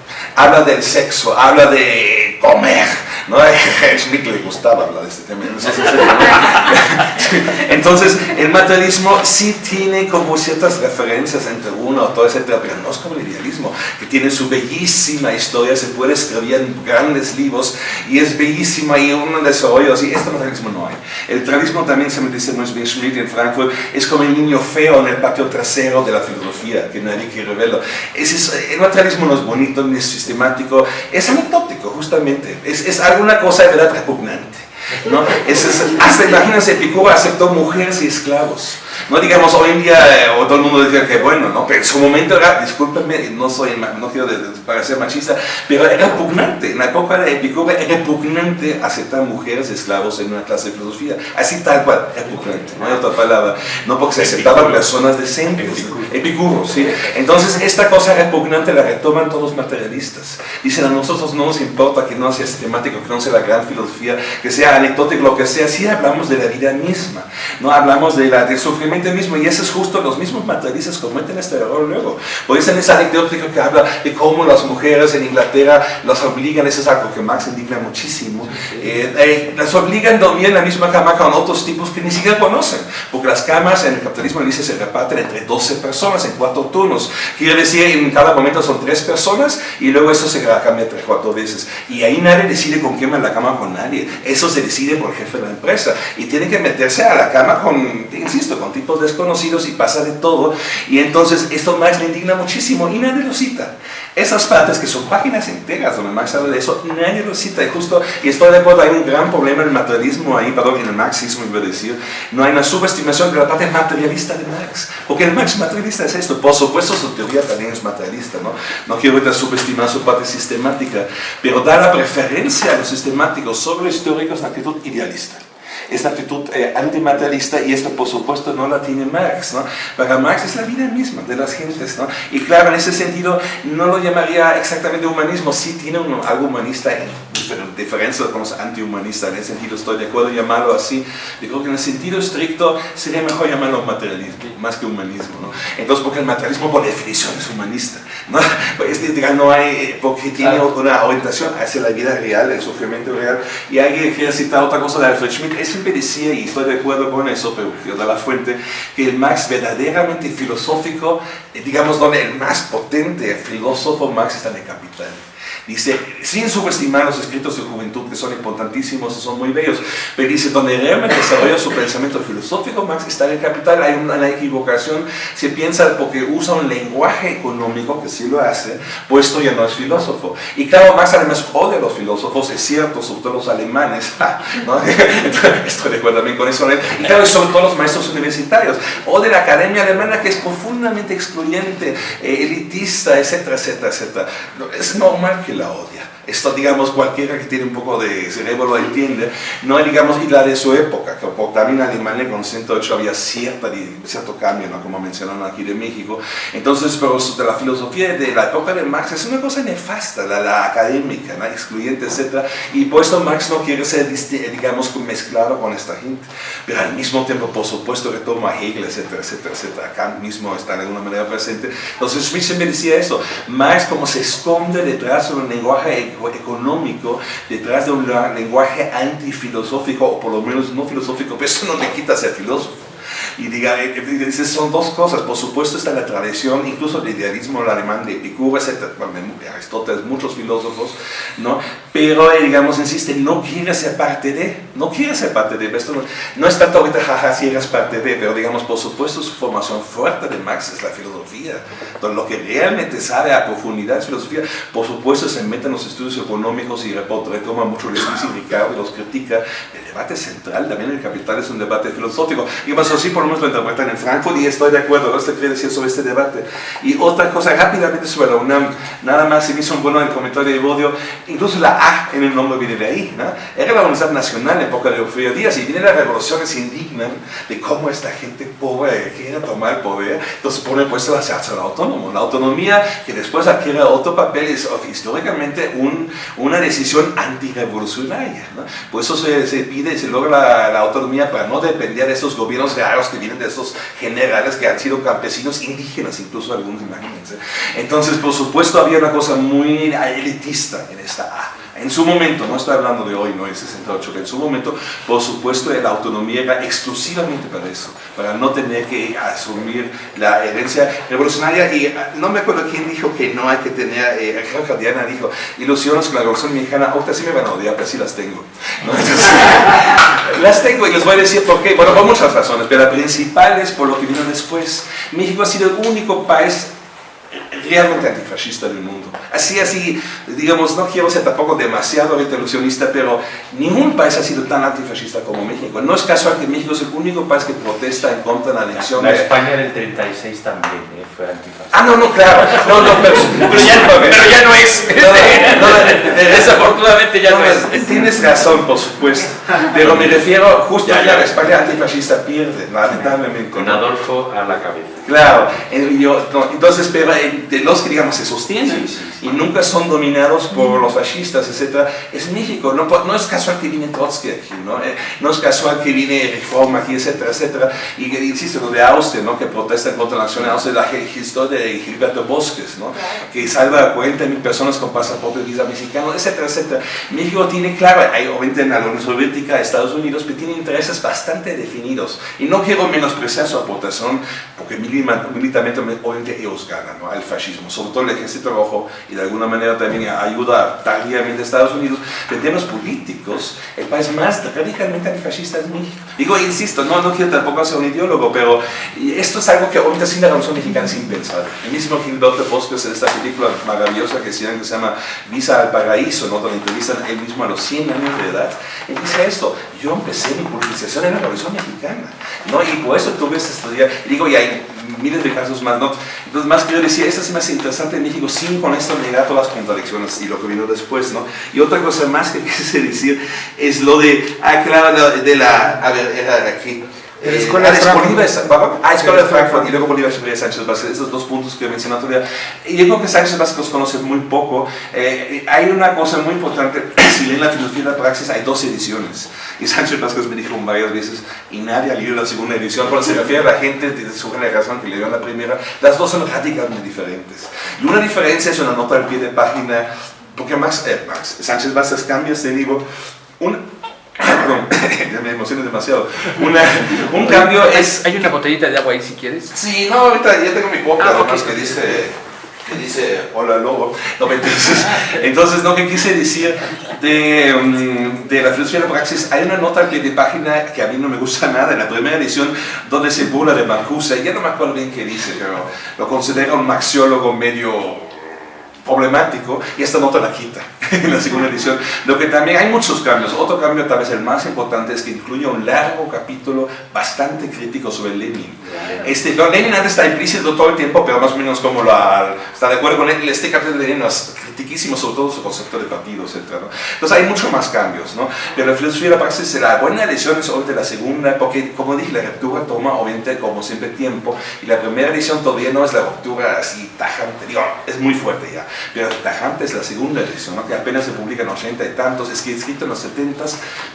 habla del sexo, habla de comer, ¿no? A Schmidt le gustaba hablar de este tema. Entonces, el materialismo sí tiene como ciertas referencias entre uno, todo, etcétera, pero no es como el idealismo, que tiene su bellísima historia, se puede escribir en grandes libros y es bellísima y un desarrollo así. Este materialismo no hay. El materialismo también se me dice muy bien Schmidt en Frankfurt, es como el niño feo en el patio trasero de la filosofía, que nadie quiere verlo. Es, el materialismo no es bonito, ni es sistemático, es anecdótico, justamente. Es, es alguna cosa de verdad repugnante. ¿no? Es, es, hasta imagínense, aceptó mujeres y esclavos. No digamos hoy en día, eh, o todo el mundo decía que bueno, ¿no? pero en su momento era, discúlpenme, no, soy, no quiero parecer machista, pero era repugnante, en la época de Epicuro era repugnante aceptar mujeres esclavos en una clase de filosofía, así tal cual, repugnante, no hay otra palabra, no porque se aceptaban personas decentes, Epicuro, ¿sí? Entonces esta cosa repugnante la retoman todos los materialistas, dicen a nosotros no nos importa que no sea sistemático, que no sea la gran filosofía, que sea anecdótico, lo que sea, sí hablamos de la vida misma, no hablamos de la, del sufrimiento mismo, y eso es justo, los mismos materialistas cometen este error luego. Por eso en esa anecdótica que habla de cómo las mujeres en Inglaterra las obligan, eso es algo que Marx indigna muchísimo, eh, eh, las obligan a dormir en la misma cama con otros tipos que ni siquiera conocen, porque las camas en el capitalismo dice se reparten entre 12 personas en cuatro turnos, quiere decir en cada momento son tres personas y luego eso se cambia tres, cuatro veces, y ahí nadie decide con quién va la cama con nadie, eso se decide por el jefe de la empresa, y tiene que meterse a la cama con, insisto, con tipos desconocidos y pasa de todo. Y entonces esto Marx le indigna muchísimo y nadie lo cita. Esas partes que son páginas enteras donde Marx habla de eso, nadie lo cita. Y justo, y estoy de acuerdo, hay un gran problema en el materialismo ahí, perdón, en el marxismo, iba a decir. No hay una subestimación de la parte materialista de Marx. Porque el Marx materialista es esto. Por supuesto, su teoría también es materialista, ¿no? No quiero ahorita subestimar su parte sistemática, pero da la preferencia a los sistemáticos sobre los históricos una actitud idealista esta actitud eh, antimaterialista y esto por supuesto no la tiene Marx. ¿no? Para Marx es la vida misma de las gentes. ¿no? Y claro, en ese sentido no lo llamaría exactamente humanismo, sí tiene un, algo humanista en diferencia con los antihumanistas, en ese sentido estoy de acuerdo en llamarlo así. Yo creo que en el sentido estricto sería mejor llamarlo materialismo, más que humanismo. ¿no? Entonces, porque el materialismo por definición es humanista. ¿no? Es, no hay, porque tiene una orientación hacia la vida real, el sufrimiento real. Y alguien quiere citar otra cosa de Alfred Schmidt, es siempre decía, y estoy de acuerdo con eso, pero yo da la fuente, que el Marx verdaderamente filosófico, eh, digamos, donde el más potente filósofo Marx está en el Capital. Dice, sin subestimar los escritos de juventud que son importantísimos y son muy bellos, pero dice, donde realmente desarrolla su pensamiento filosófico, Marx está en el capital, hay una, equivocación, se piensa porque usa un lenguaje económico, que sí lo hace, puesto ya no es filósofo. Y claro, Marx además odia a los filósofos, es cierto, sobre todo los alemanes, ¿no? estoy de acuerdo también con eso, y claro, sobre todo los maestros universitarios, o de la academia alemana que es profundamente excluyente, eh, elitista, etcétera, etcétera, etcétera. Es normal que la odia. Esto, digamos, cualquiera que tiene un poco de cerebro lo entiende. No hay, digamos, y la de su época, que también Alemania con 108 había cierta, cierto cambio, ¿no? como mencionaron aquí de México. Entonces, pero de la filosofía de la época de Marx es una cosa nefasta, la, la académica, ¿no? excluyente, etc. Y por eso Marx no quiere ser, digamos, mezclado con esta gente. Pero al mismo tiempo, por supuesto, retoma Hegel, etcétera, etcétera, etcétera. Kant mismo está de alguna manera presente. Entonces, Smith siempre decía eso. Marx como se esconde detrás de un lenguaje económico detrás de un lenguaje antifilosófico, o por lo menos no filosófico, pero eso no le quita ser filósofo. Y diga, eh, eh, son dos cosas. Por supuesto está la tradición, incluso el idealismo alemán de Epicuro, etc. de Aristóteles, muchos filósofos, ¿no? Pero, eh, digamos, insiste, no quiere ser parte de, no quiere ser parte de. Esto no, no es tanto ahorita, jaja, si eres parte de, pero digamos, por supuesto su formación fuerte de Marx es la filosofía. Entonces, lo que realmente sabe a profundidad es filosofía. Por supuesto se mete en los estudios económicos y retoma mucho el Ricardo y los critica. El debate central también el Capital es un debate filosófico. Y más así, por menos lo interpretan en Frankfurt y estoy de acuerdo, esto quiere decir sobre este debate. Y otra cosa rápidamente sobre la UNAM, nada más se me hizo un bueno en el comentario de Bodio, incluso la A en el nombre viene de ahí, ¿no? Era la Universidad Nacional en época de Eufrio Díaz y viene la revolución se indignan de cómo esta gente pobre quiere tomar el poder, entonces pone puesto a la autónomo. La autonomía que después adquiere otro papel es históricamente un, una decisión antirrevolucionaria, ¿no? Por eso se, se pide y se logra la, la autonomía para no depender de esos gobiernos raros que vienen de esos generales que han sido campesinos indígenas, incluso algunos, imagínense. Entonces, por supuesto, había una cosa muy elitista en esta A. En su momento, no estoy hablando de hoy, no es 68, en su momento, por supuesto, la autonomía era exclusivamente para eso, para no tener que asumir la herencia revolucionaria. Y ah, no me acuerdo quién dijo que no hay que tener, eh, creo dijo, ilusiones con la revolución mexicana, ahorita sí me van a odiar, pero sí las tengo. las tengo y les voy a decir por qué. Bueno, por muchas razones, pero la principal es por lo que vino después. México ha sido el único país realmente antifascista del mundo. Así, así, digamos, no quiero ser tampoco demasiado ilusionista, pero ningún país ha sido tan antifascista como México. No es casual que México es el único país que protesta en contra de la anexión. La, España del 36 también ¿eh? fue antifascista. Ah, no, no, claro. No, no, pero, ya, no es. Desafortunadamente ya no, es. Tienes razón, por supuesto. Pero me refiero justo ya, ya. la España antifascista pierde, lamentablemente. Con Adolfo a la cabeza. Claro, entonces, pero de los que digamos se sostienen y nunca son dominados por los fascistas, etc. Es México, no, no es casual que viene Trotsky aquí, ¿no? Eh, no es casual que viene Reforma aquí, etcétera, etcétera. Y insisto, lo de Austria, ¿no? Que protesta contra la nación de Austria, la historia de Gilberto Bosques, ¿no? Que salva a 40 mil personas con pasaporte de visa mexicano, etcétera, etcétera. México tiene, claro, hay obviamente en la Unión Soviética, Estados Unidos, pero tiene intereses bastante definidos. Y no quiero menospreciar su aportación, porque militarmente, obviamente, ellos ganan, ¿no? Al fascismo sobre todo el ejército rojo y de alguna manera también ayuda tardíamente a Estados Unidos, en términos políticos, el país más radicalmente antifascista es México. Digo, insisto, no, no quiero tampoco ser un ideólogo, pero esto es algo que ahorita sin la Revolución Mexicana sin pensar. El mismo Gilberto Bosques en esta película maravillosa que se llama Visa al Paraíso, ¿no? donde entrevistan él mismo a los 100 años de edad, él dice yo empecé mi politización en la Revolución Mexicana, ¿no? y por eso tuve esta estudiar, digo, y hay miles de casos más, ¿no? Entonces, más que yo decía, esta es más interesante en México, sin con esto negar todas las contradicciones y lo que vino después, ¿no? Y otra cosa más que quise decir es lo de, ah, claro, de la, a ver, era aquí, eh, Escuela ah, de. Bolívar. Ah, Escuela de Frankfurt y luego Bolívar Echeverría Sánchez Vázquez, esos dos puntos que mencioné otro día. Y yo creo que Sánchez Vázquez los conoce muy poco. Eh, hay una cosa muy importante, si leen la filosofía de la praxis, hay dos ediciones. Y Sánchez Vázquez me dijo varias veces, y nadie ha leído la segunda edición, cuando se refiere a la gente de su generación que leyó la primera, las dos son radicalmente diferentes. Y una diferencia es una nota al pie de página, porque Max, eh, Max Sánchez Vázquez cambia este libro, un, me emociono demasiado. Una, un cambio es... Hay una botellita de agua ahí si quieres. Sí, no, ahorita ya tengo mi boca, Ah, además ok. que dice, que dice, hola lobo. No, me entonces, entonces, no, que quise decir de, mm, de la filosofía de la praxis, hay una nota pie de página que a mí no me gusta nada, en la primera edición, donde se burla de Marcuse, ya no me acuerdo bien qué dice, pero lo considera un maxiólogo medio problemático y esta nota la quita en la segunda edición. Lo que también hay muchos cambios. Otro cambio, tal vez el más importante, es que incluye un largo capítulo bastante crítico sobre Lenin. Este, no, Lenin antes está implícito todo el tiempo, pero más o menos como la, está de acuerdo con él. Este capítulo de Lenin es critiquísimo, sobre todo su concepto de partido, etc. ¿no? Entonces hay mucho más cambios. ¿no? Pero la filosofía de la praxis, la buena edición es obviamente la segunda, porque como dije, la ruptura toma obviamente como siempre tiempo. Y la primera edición todavía no es la ruptura así tajante, digo, es muy fuerte ya. Pero tajante es la segunda edición, ¿no? que apenas se publica en 80 y tantos, es que escrito en los 70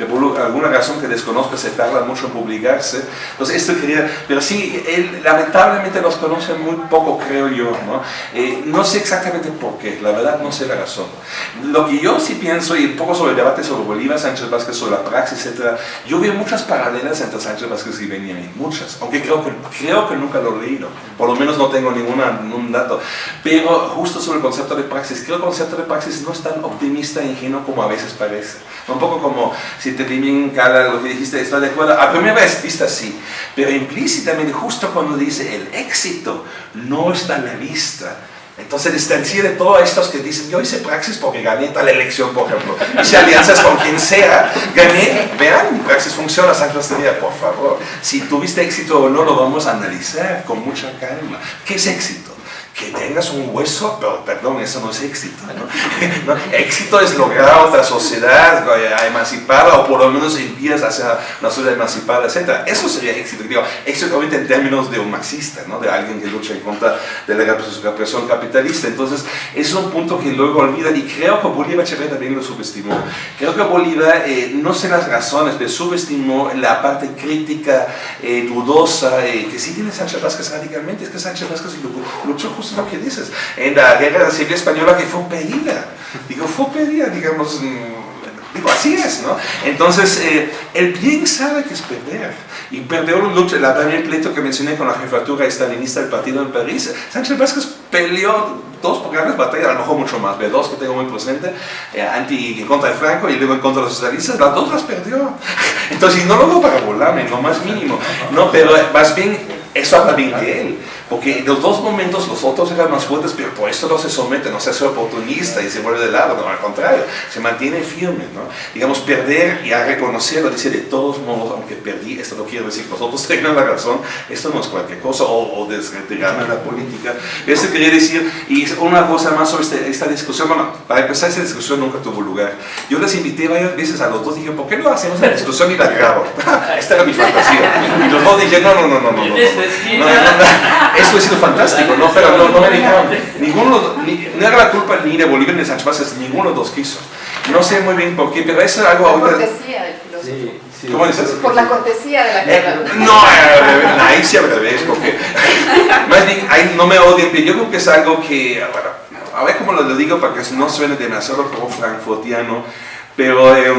por alguna razón que desconozco se tarda mucho en publicarse. Entonces esto quería, pero sí, él lamentablemente los conoce muy poco, creo yo. ¿no? Eh, no sé exactamente por qué, la verdad no sé la razón. Lo que yo sí pienso, y un poco sobre el debate sobre Bolívar, Sánchez Vázquez, sobre la praxis, etc., yo veo muchas paralelas entre Sánchez Vázquez y Benjamin, muchas, aunque creo que, creo que nunca lo he leído, por lo menos no tengo ninguna, ningún dato, pero justo sobre el concepto de praxis, creo que el concepto de praxis no es tan optimista e ingenuo como a veces parece. Un poco como si te bien cara lo que dijiste, estoy de acuerdo, a primera vista sí, pero implícitamente justo cuando dice el éxito no está a la vista, entonces distancia de todos estos que dicen, yo hice praxis porque gané tal elección, por ejemplo. Hice alianzas con quien sea, gané, vean, mi praxis funciona, San Sería, por favor. Si tuviste éxito o no, lo vamos a analizar con mucha calma. ¿Qué es éxito? Que tengas un hueso, pero perdón, eso no es éxito. ¿no? ¿No? Éxito es lograr otra sociedad eh, emancipada o por lo menos envías hacia una sociedad emancipada, etc. Eso sería éxito. Digo, éxito obviamente en términos de un marxista, ¿no? de alguien que lucha en contra de la represión capitalista. Entonces, es un punto que luego olvida y creo que Bolívar Echeverría también lo subestimó. Creo que Bolívar, eh, no sé las razones, pero subestimó la parte crítica, eh, dudosa, eh, que sí tiene Sánchez Vázquez radicalmente. Es que Sánchez Vázquez luchó justo lo que dices, en la guerra civil española que fue pedida. Digo, fue pedida, digamos. Digo, así es, ¿no? Entonces, eh, el bien sabe que es perder. Y perdió la el pleito que mencioné con la jefatura estalinista del partido en París. Sánchez Vázquez peleó dos grandes batallas, a lo mejor mucho más, de dos que tengo muy presente, eh, anti, contra de Franco y luego en contra de los socialistas, las dos las perdió. Entonces, y no lo digo para volarme, lo más mínimo, no, pero más bien, eso habla bien de él. Porque en los dos momentos los otros eran más fuertes, pero por esto no se somete, no se hace oportunista y se vuelve de lado, no, al contrario, se mantiene firme, ¿no? Digamos, perder y a reconocerlo, dice de todos modos, aunque perdí, esto no quiere decir que los otros tengan la razón, esto no es cualquier cosa, o, o desretirarme la política. Esto quería decir, y una cosa más sobre este, esta discusión, bueno, para empezar, esta discusión nunca tuvo lugar. Yo les invité varias veces a los dos, dije, ¿por qué no hacemos la discusión y la grabo? esta era mi fantasía. Y los dos dije, no, no, no. no, no, no, no, no eso ha sido fantástico, ¿no? Pero no, no me dejaron. Ninguno, ni, no era la culpa ni de Bolívar ni de Sánchez Vázquez, ninguno de los dos quiso. No sé muy bien por qué, pero eso es algo Por ahorita... cortesía del filósofo. Sí, sí. ¿Cómo dices? Por la cortesía de la Eh, guerra. no, eh, ahí sí al revés, porque más bien, ahí no me odien, pero yo creo que es algo que, bueno, a ver cómo lo digo para que no suene demasiado como frankfurtiano, pero eh,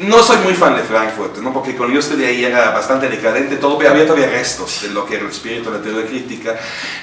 no soy muy fan de Frankfurt, ¿no? porque cuando yo estudié ahí era bastante decadente, todo, había todavía restos de lo que era el espíritu de la teoría crítica.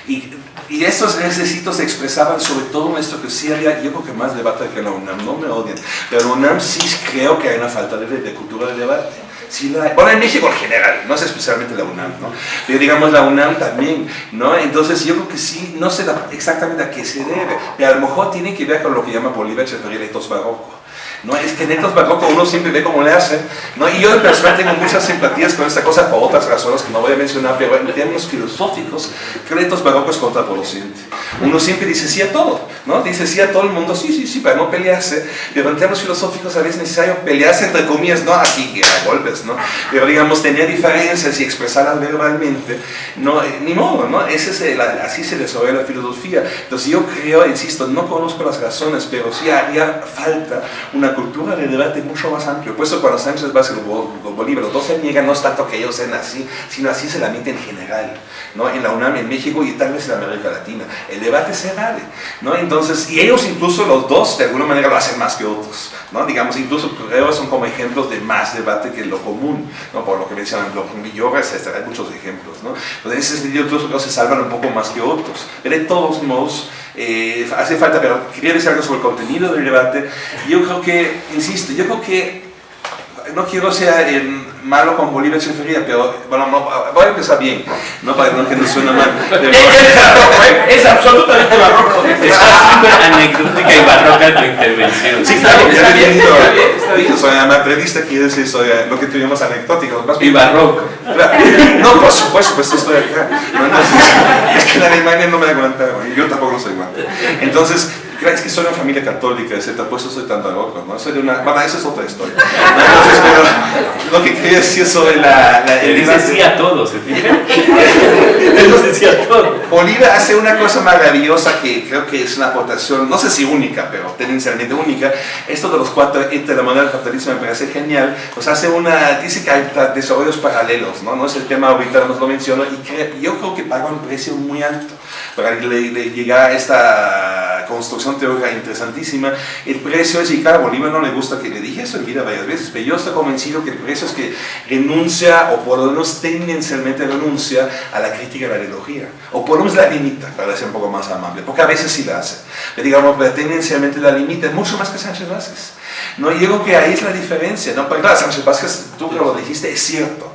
Y, y estos requisitos se expresaban sobre todo en esto que sí había, yo creo que más debate que la UNAM, no me odian, pero en la UNAM sí creo que hay una falta de, de cultura de debate. Sí la. Bueno, en México en general, no es especialmente la UNAM, ¿no? Pero digamos la UNAM también, ¿no? Entonces yo creo que sí, no sé exactamente a qué se debe, pero a lo mejor tiene que ver con lo que llama Bolívar Echeverría etos barroco. ¿No? Es que en estos barroco uno siempre ve cómo le hacen, ¿no? Y yo en persona tengo muchas simpatías con esta cosa por otras razones que no voy a mencionar, pero en términos filosóficos, creo que estos barroco es contraproducente. Uno siempre dice sí a todo, ¿no? Dice sí a todo el mundo, sí, sí, sí, para no pelearse, pero en términos filosóficos a veces es necesario pelearse entre comillas, no así que a golpes, ¿no? Pero digamos, tener diferencias y expresarlas verbalmente, no, eh, ni modo, ¿no? Ese es el- así se desarrolla la filosofía. Entonces yo creo, insisto, no conozco las razones, pero sí haría falta una cultura de debate mucho más amplio. Por eso cuando Sánchez Vázquez o Bo- Bolívar, los dos se niegan, no es tanto que ellos sean así, sino así se la mente en general, ¿no? En la UNAM, en México y tal vez en América Latina. El debate se vale, ¿no? Entonces, y ellos incluso los dos de alguna manera lo hacen más que otros, ¿no? Digamos, incluso creo son como ejemplos de más debate que lo común, ¿no? Por lo que mencionan Bloch Villora, etcétera, hay muchos ejemplos, ¿no? Entonces, en ese sentido, incluso creo que se salvan un poco más que otros. Pero de todos modos, eh, hace falta, pero quería decir algo sobre el contenido del debate. Yo creo que, insisto, yo creo que no quiero ser eh, malo con Bolívar Echeverría, pero bueno, no, voy a empezar bien, no para que no, suene mal. Es absolutamente barroco. Está súper anecdótica y barroca tu intervención. Sí, claro, ya he tenido, dije, soy amatrista, quiere decir, soy lo que tuvimos anecdótico. Más Y bien- barroco. No, por supuesto, pues estoy acá. Es que en Alemania no me aguanta, yo tampoco no soy aguanta. Entonces, claro, es que soy una familia católica, etc. Por eso soy tan barroco, ¿no? Soy de una, bueno, esa es otra historia. Entonces, pero lo que quería decir sobre la... la el dice sí a todo, ¿se fijan? Él nos decía todo. Bolívar hace una cosa maravillosa que creo que es una aportación, no sé si única, pero tendencialmente única. Esto de los cuatro entre la moneda del capitalismo me parece genial. Pues hace una, dice que hay desarrollos paralelos, ¿no? No es el tema ahorita, no lo menciono, y cre- yo creo que paga un precio muy alto para le- le llegar a esta construcción teórica interesantísima. El precio es, y claro, Bolívar no le gusta que le dije eso en vida varias veces, pero yo estoy convencido que el precio es que renuncia, o por lo menos tendencialmente renuncia a la crítica de la ideología, o por lo menos la limita, para ser un poco más amable, porque a veces sí la hace, pero digamos, pero tendencialmente la limita, mucho más que Sánchez Vázquez. ¿no? Yo creo que ahí es la diferencia, ¿no? Porque claro, Sánchez Vázquez, tú que lo dijiste, es cierto,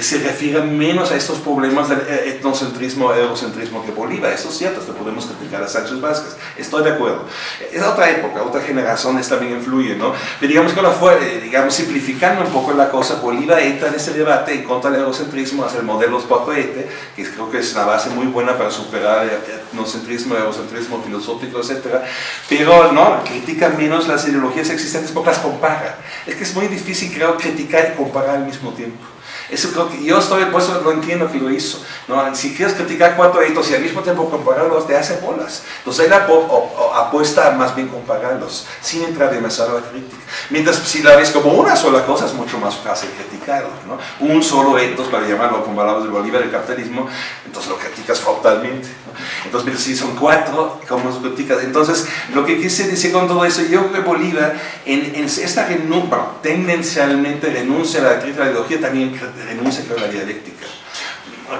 se refiere menos a estos problemas del eh, etnocentrismo eurocentrismo que Bolívar. Eso es cierto, esto podemos criticar a Sánchez Vázquez. Estoy de acuerdo. Es otra época, otra generación, también influye, ¿no? Pero digamos que fue, eh, digamos, simplificando un poco la cosa, Bolívar entra en ese debate en contra del eurocentrismo, hace el modelo Spotoete, que creo que es una base muy buena para superar el etnocentrismo, eurocentrismo filosófico, etc. Pero, ¿no? Critica menos las ideologías existentes porque las compara. Es que es muy difícil, creo, criticar y comparar al mismo tiempo. Eso creo que yo estoy, por eso no entiendo que lo hizo. ¿no? Si quieres criticar cuatro hitos y al mismo tiempo compararlos, te hace bolas. Entonces él apuesta más bien compararlos, sin entrar demasiado a la crítica. Mientras si la ves como una sola cosa, es mucho más fácil criticarlo. ¿no? Un solo etos, para llamarlo como hablamos de Bolívar, el capitalismo, entonces lo criticas frontalmente. Pero si son cuatro. Entonces, lo que quise decir con todo eso, yo creo que Bolívar, en, en esta renuncia, tendencialmente renuncia a la ideología, también renuncia a la dialéctica.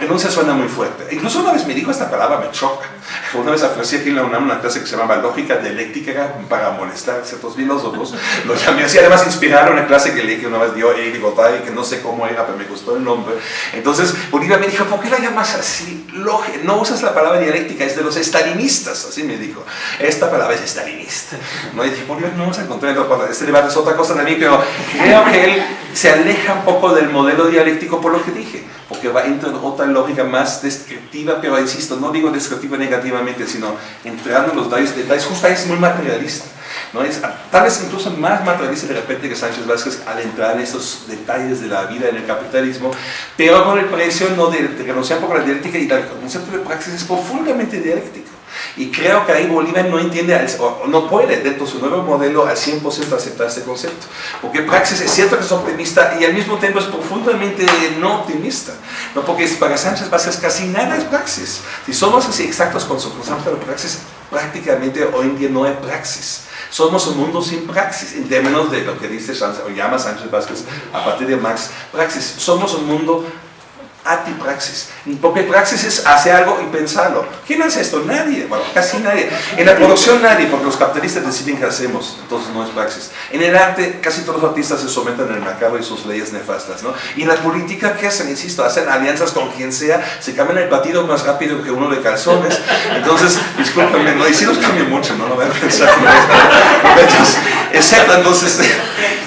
Renuncia suena muy fuerte. Incluso una vez me dijo esta palabra, me choca. Una vez ofrecí aquí en la UNAM una clase que se llamaba Lógica Dialéctica para molestar a ciertos filósofos. Lo llamé así, además inspiraron una clase que leí que una vez dio Eddie Gotay, que no sé cómo era, pero me gustó el nombre. Entonces Bolívar me dijo, ¿por qué la llamas así? Lógica, no usas la palabra dialéctica, es de los estalinistas, así me dijo. Esta palabra es estalinista. No, y dije, Bolívar, no vamos a encontrar. Este debate es otra cosa también, pero creo que él se aleja un poco del modelo dialéctico por lo que dije porque va entra en otra lógica más descriptiva, pero insisto, no digo descriptiva negativamente, sino entrando en los detalles, detalles justo ahí es muy materialista. ¿no? Es, tal vez incluso más materialista de repente que Sánchez Vázquez al entrar en esos detalles de la vida en el capitalismo, pero con el precio no de, de renunciar a la dialéctica y el concepto de praxis es profundamente dialéctico. Y creo que ahí Bolívar no entiende, o no puede dentro de su nuevo modelo al 100% aceptar este concepto. Porque praxis es cierto que es optimista y al mismo tiempo es profundamente no optimista. ¿no? Porque para Sánchez Vázquez casi nada es praxis. Si somos así exactos con su concepto de praxis, prácticamente hoy en día no hay praxis. Somos un mundo sin praxis, en términos de lo que dice Sánchez, o llama Sánchez Vázquez a partir de Max Praxis. Somos un mundo antipraxis. Porque praxis es hacer algo y pensarlo. ¿Quién hace esto? Nadie. Bueno, casi nadie. En la producción nadie, porque los capitalistas deciden qué hacemos. Entonces no es praxis. En el arte, casi todos los artistas se someten al mercado y sus leyes nefastas. ¿no? Y en la política, ¿qué hacen? Insisto, hacen alianzas con quien sea, se cambian el partido más rápido que uno de calzones. Entonces, discúlpenme, ¿no? y si los mucho, no lo voy a pensar. Excepto, entonces,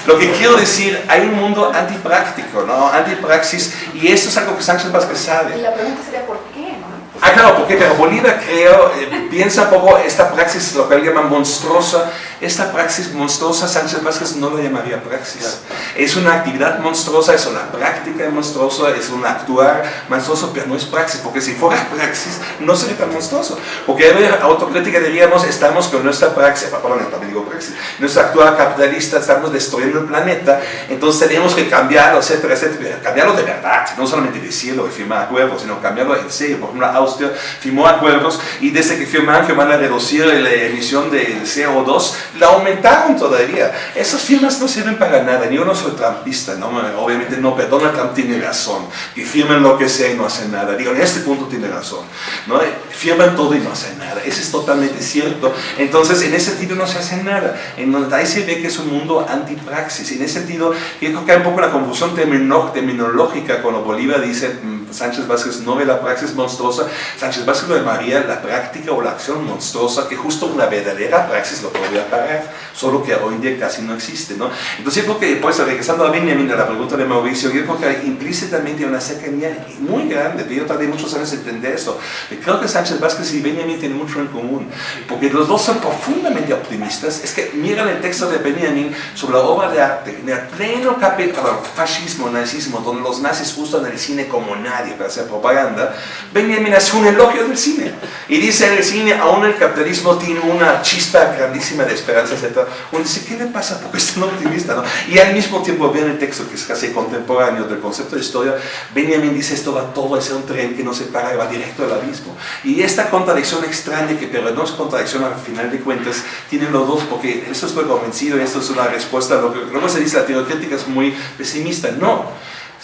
lo que quiero decir, hay un mundo antipráctico, ¿no? Antipraxis, y esto es algo que Sánchez Vázquez sabe. Y la pregunta sería, ¿por qué? No? Ah, claro, porque pero Bolívar creo, eh, piensa un poco esta praxis, lo que él llama monstruosa, esta praxis monstruosa Sánchez Vázquez no la llamaría praxis. Es una actividad monstruosa, es una práctica monstruosa, es un actuar monstruoso, pero no es praxis, porque si fuera praxis no sería tan monstruoso. Porque a autocrítica diríamos, estamos con nuestra praxis, perdón, también digo praxis, nuestra actuar capitalista, estamos destruyendo el planeta, entonces tenemos que cambiarlo, etcétera, etcétera, cambiarlo de verdad, no solamente decirlo y firmar acuerdos, sino cambiarlo en serio. Por ejemplo, Austria firmó acuerdos y desde que firmaron van a reducir la emisión de CO2, la aumentaron todavía. Esas firmas no sirven para nada, yo no soy trampista, ¿no? obviamente no, pero Donald Trump tiene razón, que firmen lo que sea y no hacen nada. Digo, en este punto tiene razón, ¿no? firman todo y no hacen nada, eso es totalmente cierto. Entonces, en ese sentido no se hace nada. En ahí se ve que es un mundo antipraxis. En ese sentido, yo creo que hay un poco la confusión terminológica cuando Bolívar dice Sánchez Vázquez no ve la praxis monstruosa, Sánchez Vázquez lo llamaría la práctica o la acción monstruosa que justo una verdadera praxis lo podría parar, solo que hoy en día casi no existe. ¿no? Entonces yo creo que, pues regresando a Benjamin, a la pregunta de Mauricio, yo creo que hay implícitamente una cercanía muy grande, pero yo tardé muchos años en entender esto. Creo que Sánchez Vázquez y Benjamin tienen mucho en común, porque los dos son profundamente optimistas. Es que miran el texto de Benjamin sobre la obra de arte, en el pleno capítulo fascismo, nazismo, donde los nazis usan el cine como nadie para hacer propaganda, Benjamin hace un elogio del cine y dice en el cine aún el capitalismo tiene una chispa grandísima de esperanza, etc. Uno dice, ¿qué le pasa? Porque es tan optimista, ¿no? Y al mismo tiempo ve en el texto que es casi contemporáneo del concepto de historia, Benjamin dice esto va todo a ser un tren que no se para y va directo al abismo. Y esta contradicción extraña, que pero no es contradicción al final de cuentas, tienen los dos, porque eso estoy convencido y esto es una respuesta a lo que luego se dice, la teoría crítica es muy pesimista. No,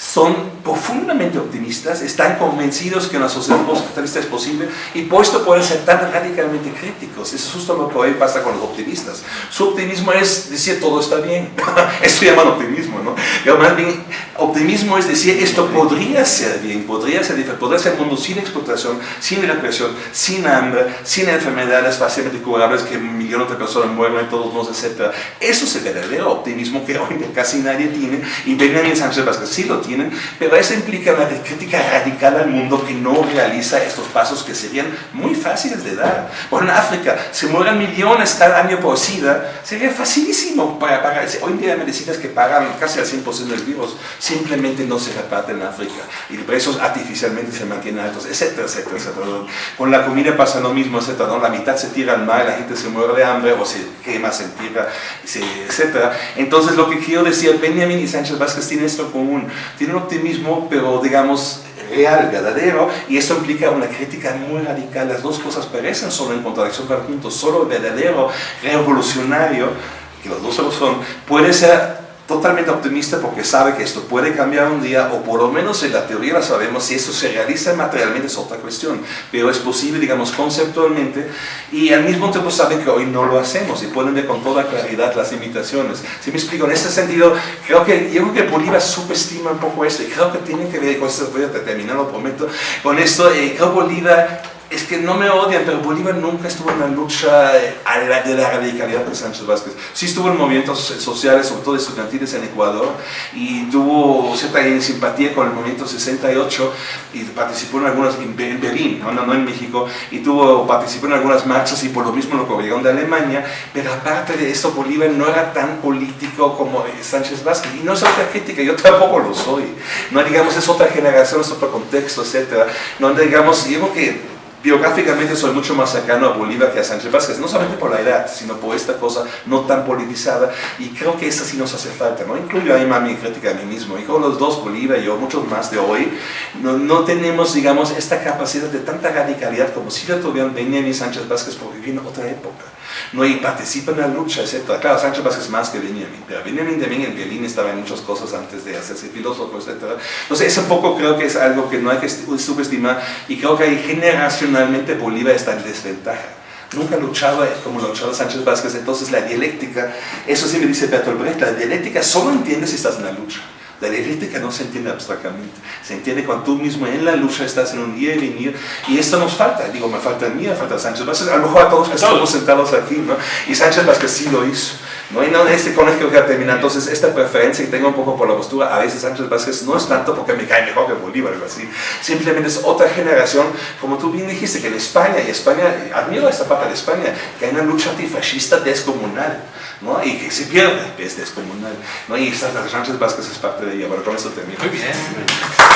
son profundamente optimistas, están convencidos que una sociedad postcapitalista es posible y por esto pueden ser tan radicalmente críticos. Eso es justo lo que hoy pasa con los optimistas. Su optimismo es decir todo está bien. Eso llaman optimismo, ¿no? Pero más bien, optimismo es decir esto podría ser bien, podría ser diferente, podría ser un mundo sin explotación, sin represión, sin hambre, sin enfermedades fácilmente curables que millones de personas mueren, todos modos, etc. Eso es el verdadero optimismo que hoy casi nadie tiene y Benjamin Sánchez Vázquez sí lo tiene pero eso implica una crítica radical al mundo que no realiza estos pasos que serían muy fáciles de dar. Por en África se mueren millones cada año por SIDA, sería facilísimo para pagar. Hoy en día hay medicinas que pagan casi al 100% del virus, simplemente no se reparten en África y los precios artificialmente se mantienen altos, etcétera, etcétera, etcétera. Con la comida pasa lo mismo, etcétera. La mitad se tira al mar, la gente se muere de hambre o se quema, se entierra, etcétera. Entonces lo que quiero decir, Benjamin y Sánchez Vázquez tienen esto común tiene un optimismo, pero digamos real, verdadero, y eso implica una crítica muy radical. Las dos cosas parecen solo en contradicción juntos, solo el verdadero revolucionario, que los dos solo son, puede ser totalmente optimista porque sabe que esto puede cambiar un día, o por lo menos en la teoría la sabemos, si eso se realiza materialmente es otra cuestión, pero es posible, digamos, conceptualmente, y al mismo tiempo sabe que hoy no lo hacemos, y pueden ver con toda claridad las limitaciones. Si me explico, en ese sentido, creo que, yo creo que Bolívar subestima un poco esto, y creo que tiene que ver, con esto voy a terminar, lo prometo, con esto, eh, creo que Bolívar es que no me odian, pero Bolívar nunca estuvo en la lucha eh, de la radicalidad de Sánchez Vázquez. Sí estuvo en movimientos sociales, sobre todo estudiantiles en Ecuador, y tuvo cierta simpatía con el movimiento 68 y participó en algunas, en Berlín, no, no, en México, y tuvo, participó en algunas marchas y por lo mismo lo corrieron de Alemania, pero aparte de eso Bolívar no era tan político como Sánchez Vázquez, y no es otra crítica, yo tampoco lo soy. No digamos, es otra generación, es otro contexto, etc. No digamos, digo que biográficamente soy mucho más cercano a Bolívar que a Sánchez Vázquez, no solamente por la edad, sino por esta cosa no tan politizada, y creo que esa sí nos hace falta, ¿no? Incluyo ahí mi crítica a mí mismo, y con los dos, Bolívar y yo, muchos más de hoy, no, no tenemos, digamos, esta capacidad de tanta radicalidad como si la tuvieron Benjamin Sánchez Vázquez por vivir en otra época. ¿No? y participa en la lucha, etc. Claro, Sánchez Vázquez más que Benjamin, pero Benjamin también en violín estaba en muchas cosas antes de hacerse filósofo, etc. Entonces, eso poco creo que es algo que no hay que subestimar y creo que ahí generacionalmente Bolívar está en desventaja. Nunca luchaba como luchaba Sánchez Vázquez, entonces la dialéctica, eso sí me dice Bertolt Brecht, la dialéctica solo entiendes si estás en la lucha. La dialéctica no se entiende abstractamente, se entiende cuando tú mismo en la lucha estás en un día y venir, y esto nos falta, digo, me falta a mí, me falta a Sánchez Vázquez, a lo mejor a todos que estamos sentados aquí, ¿no? Y Sánchez Vázquez sí lo hizo, ¿no? Y no, este con esto que termina, entonces esta preferencia que tengo un poco por la postura, a veces Sánchez Vázquez no es tanto porque me cae mejor que Bolívar o así, simplemente es otra generación, como tú bien dijiste, que en España, y España, admiro esta parte de España, que hay una lucha antifascista descomunal, ¿no? y que se pierde es descomunal. ¿no? Y Sánchez Vázquez es parte de día. Bueno. Muy bien.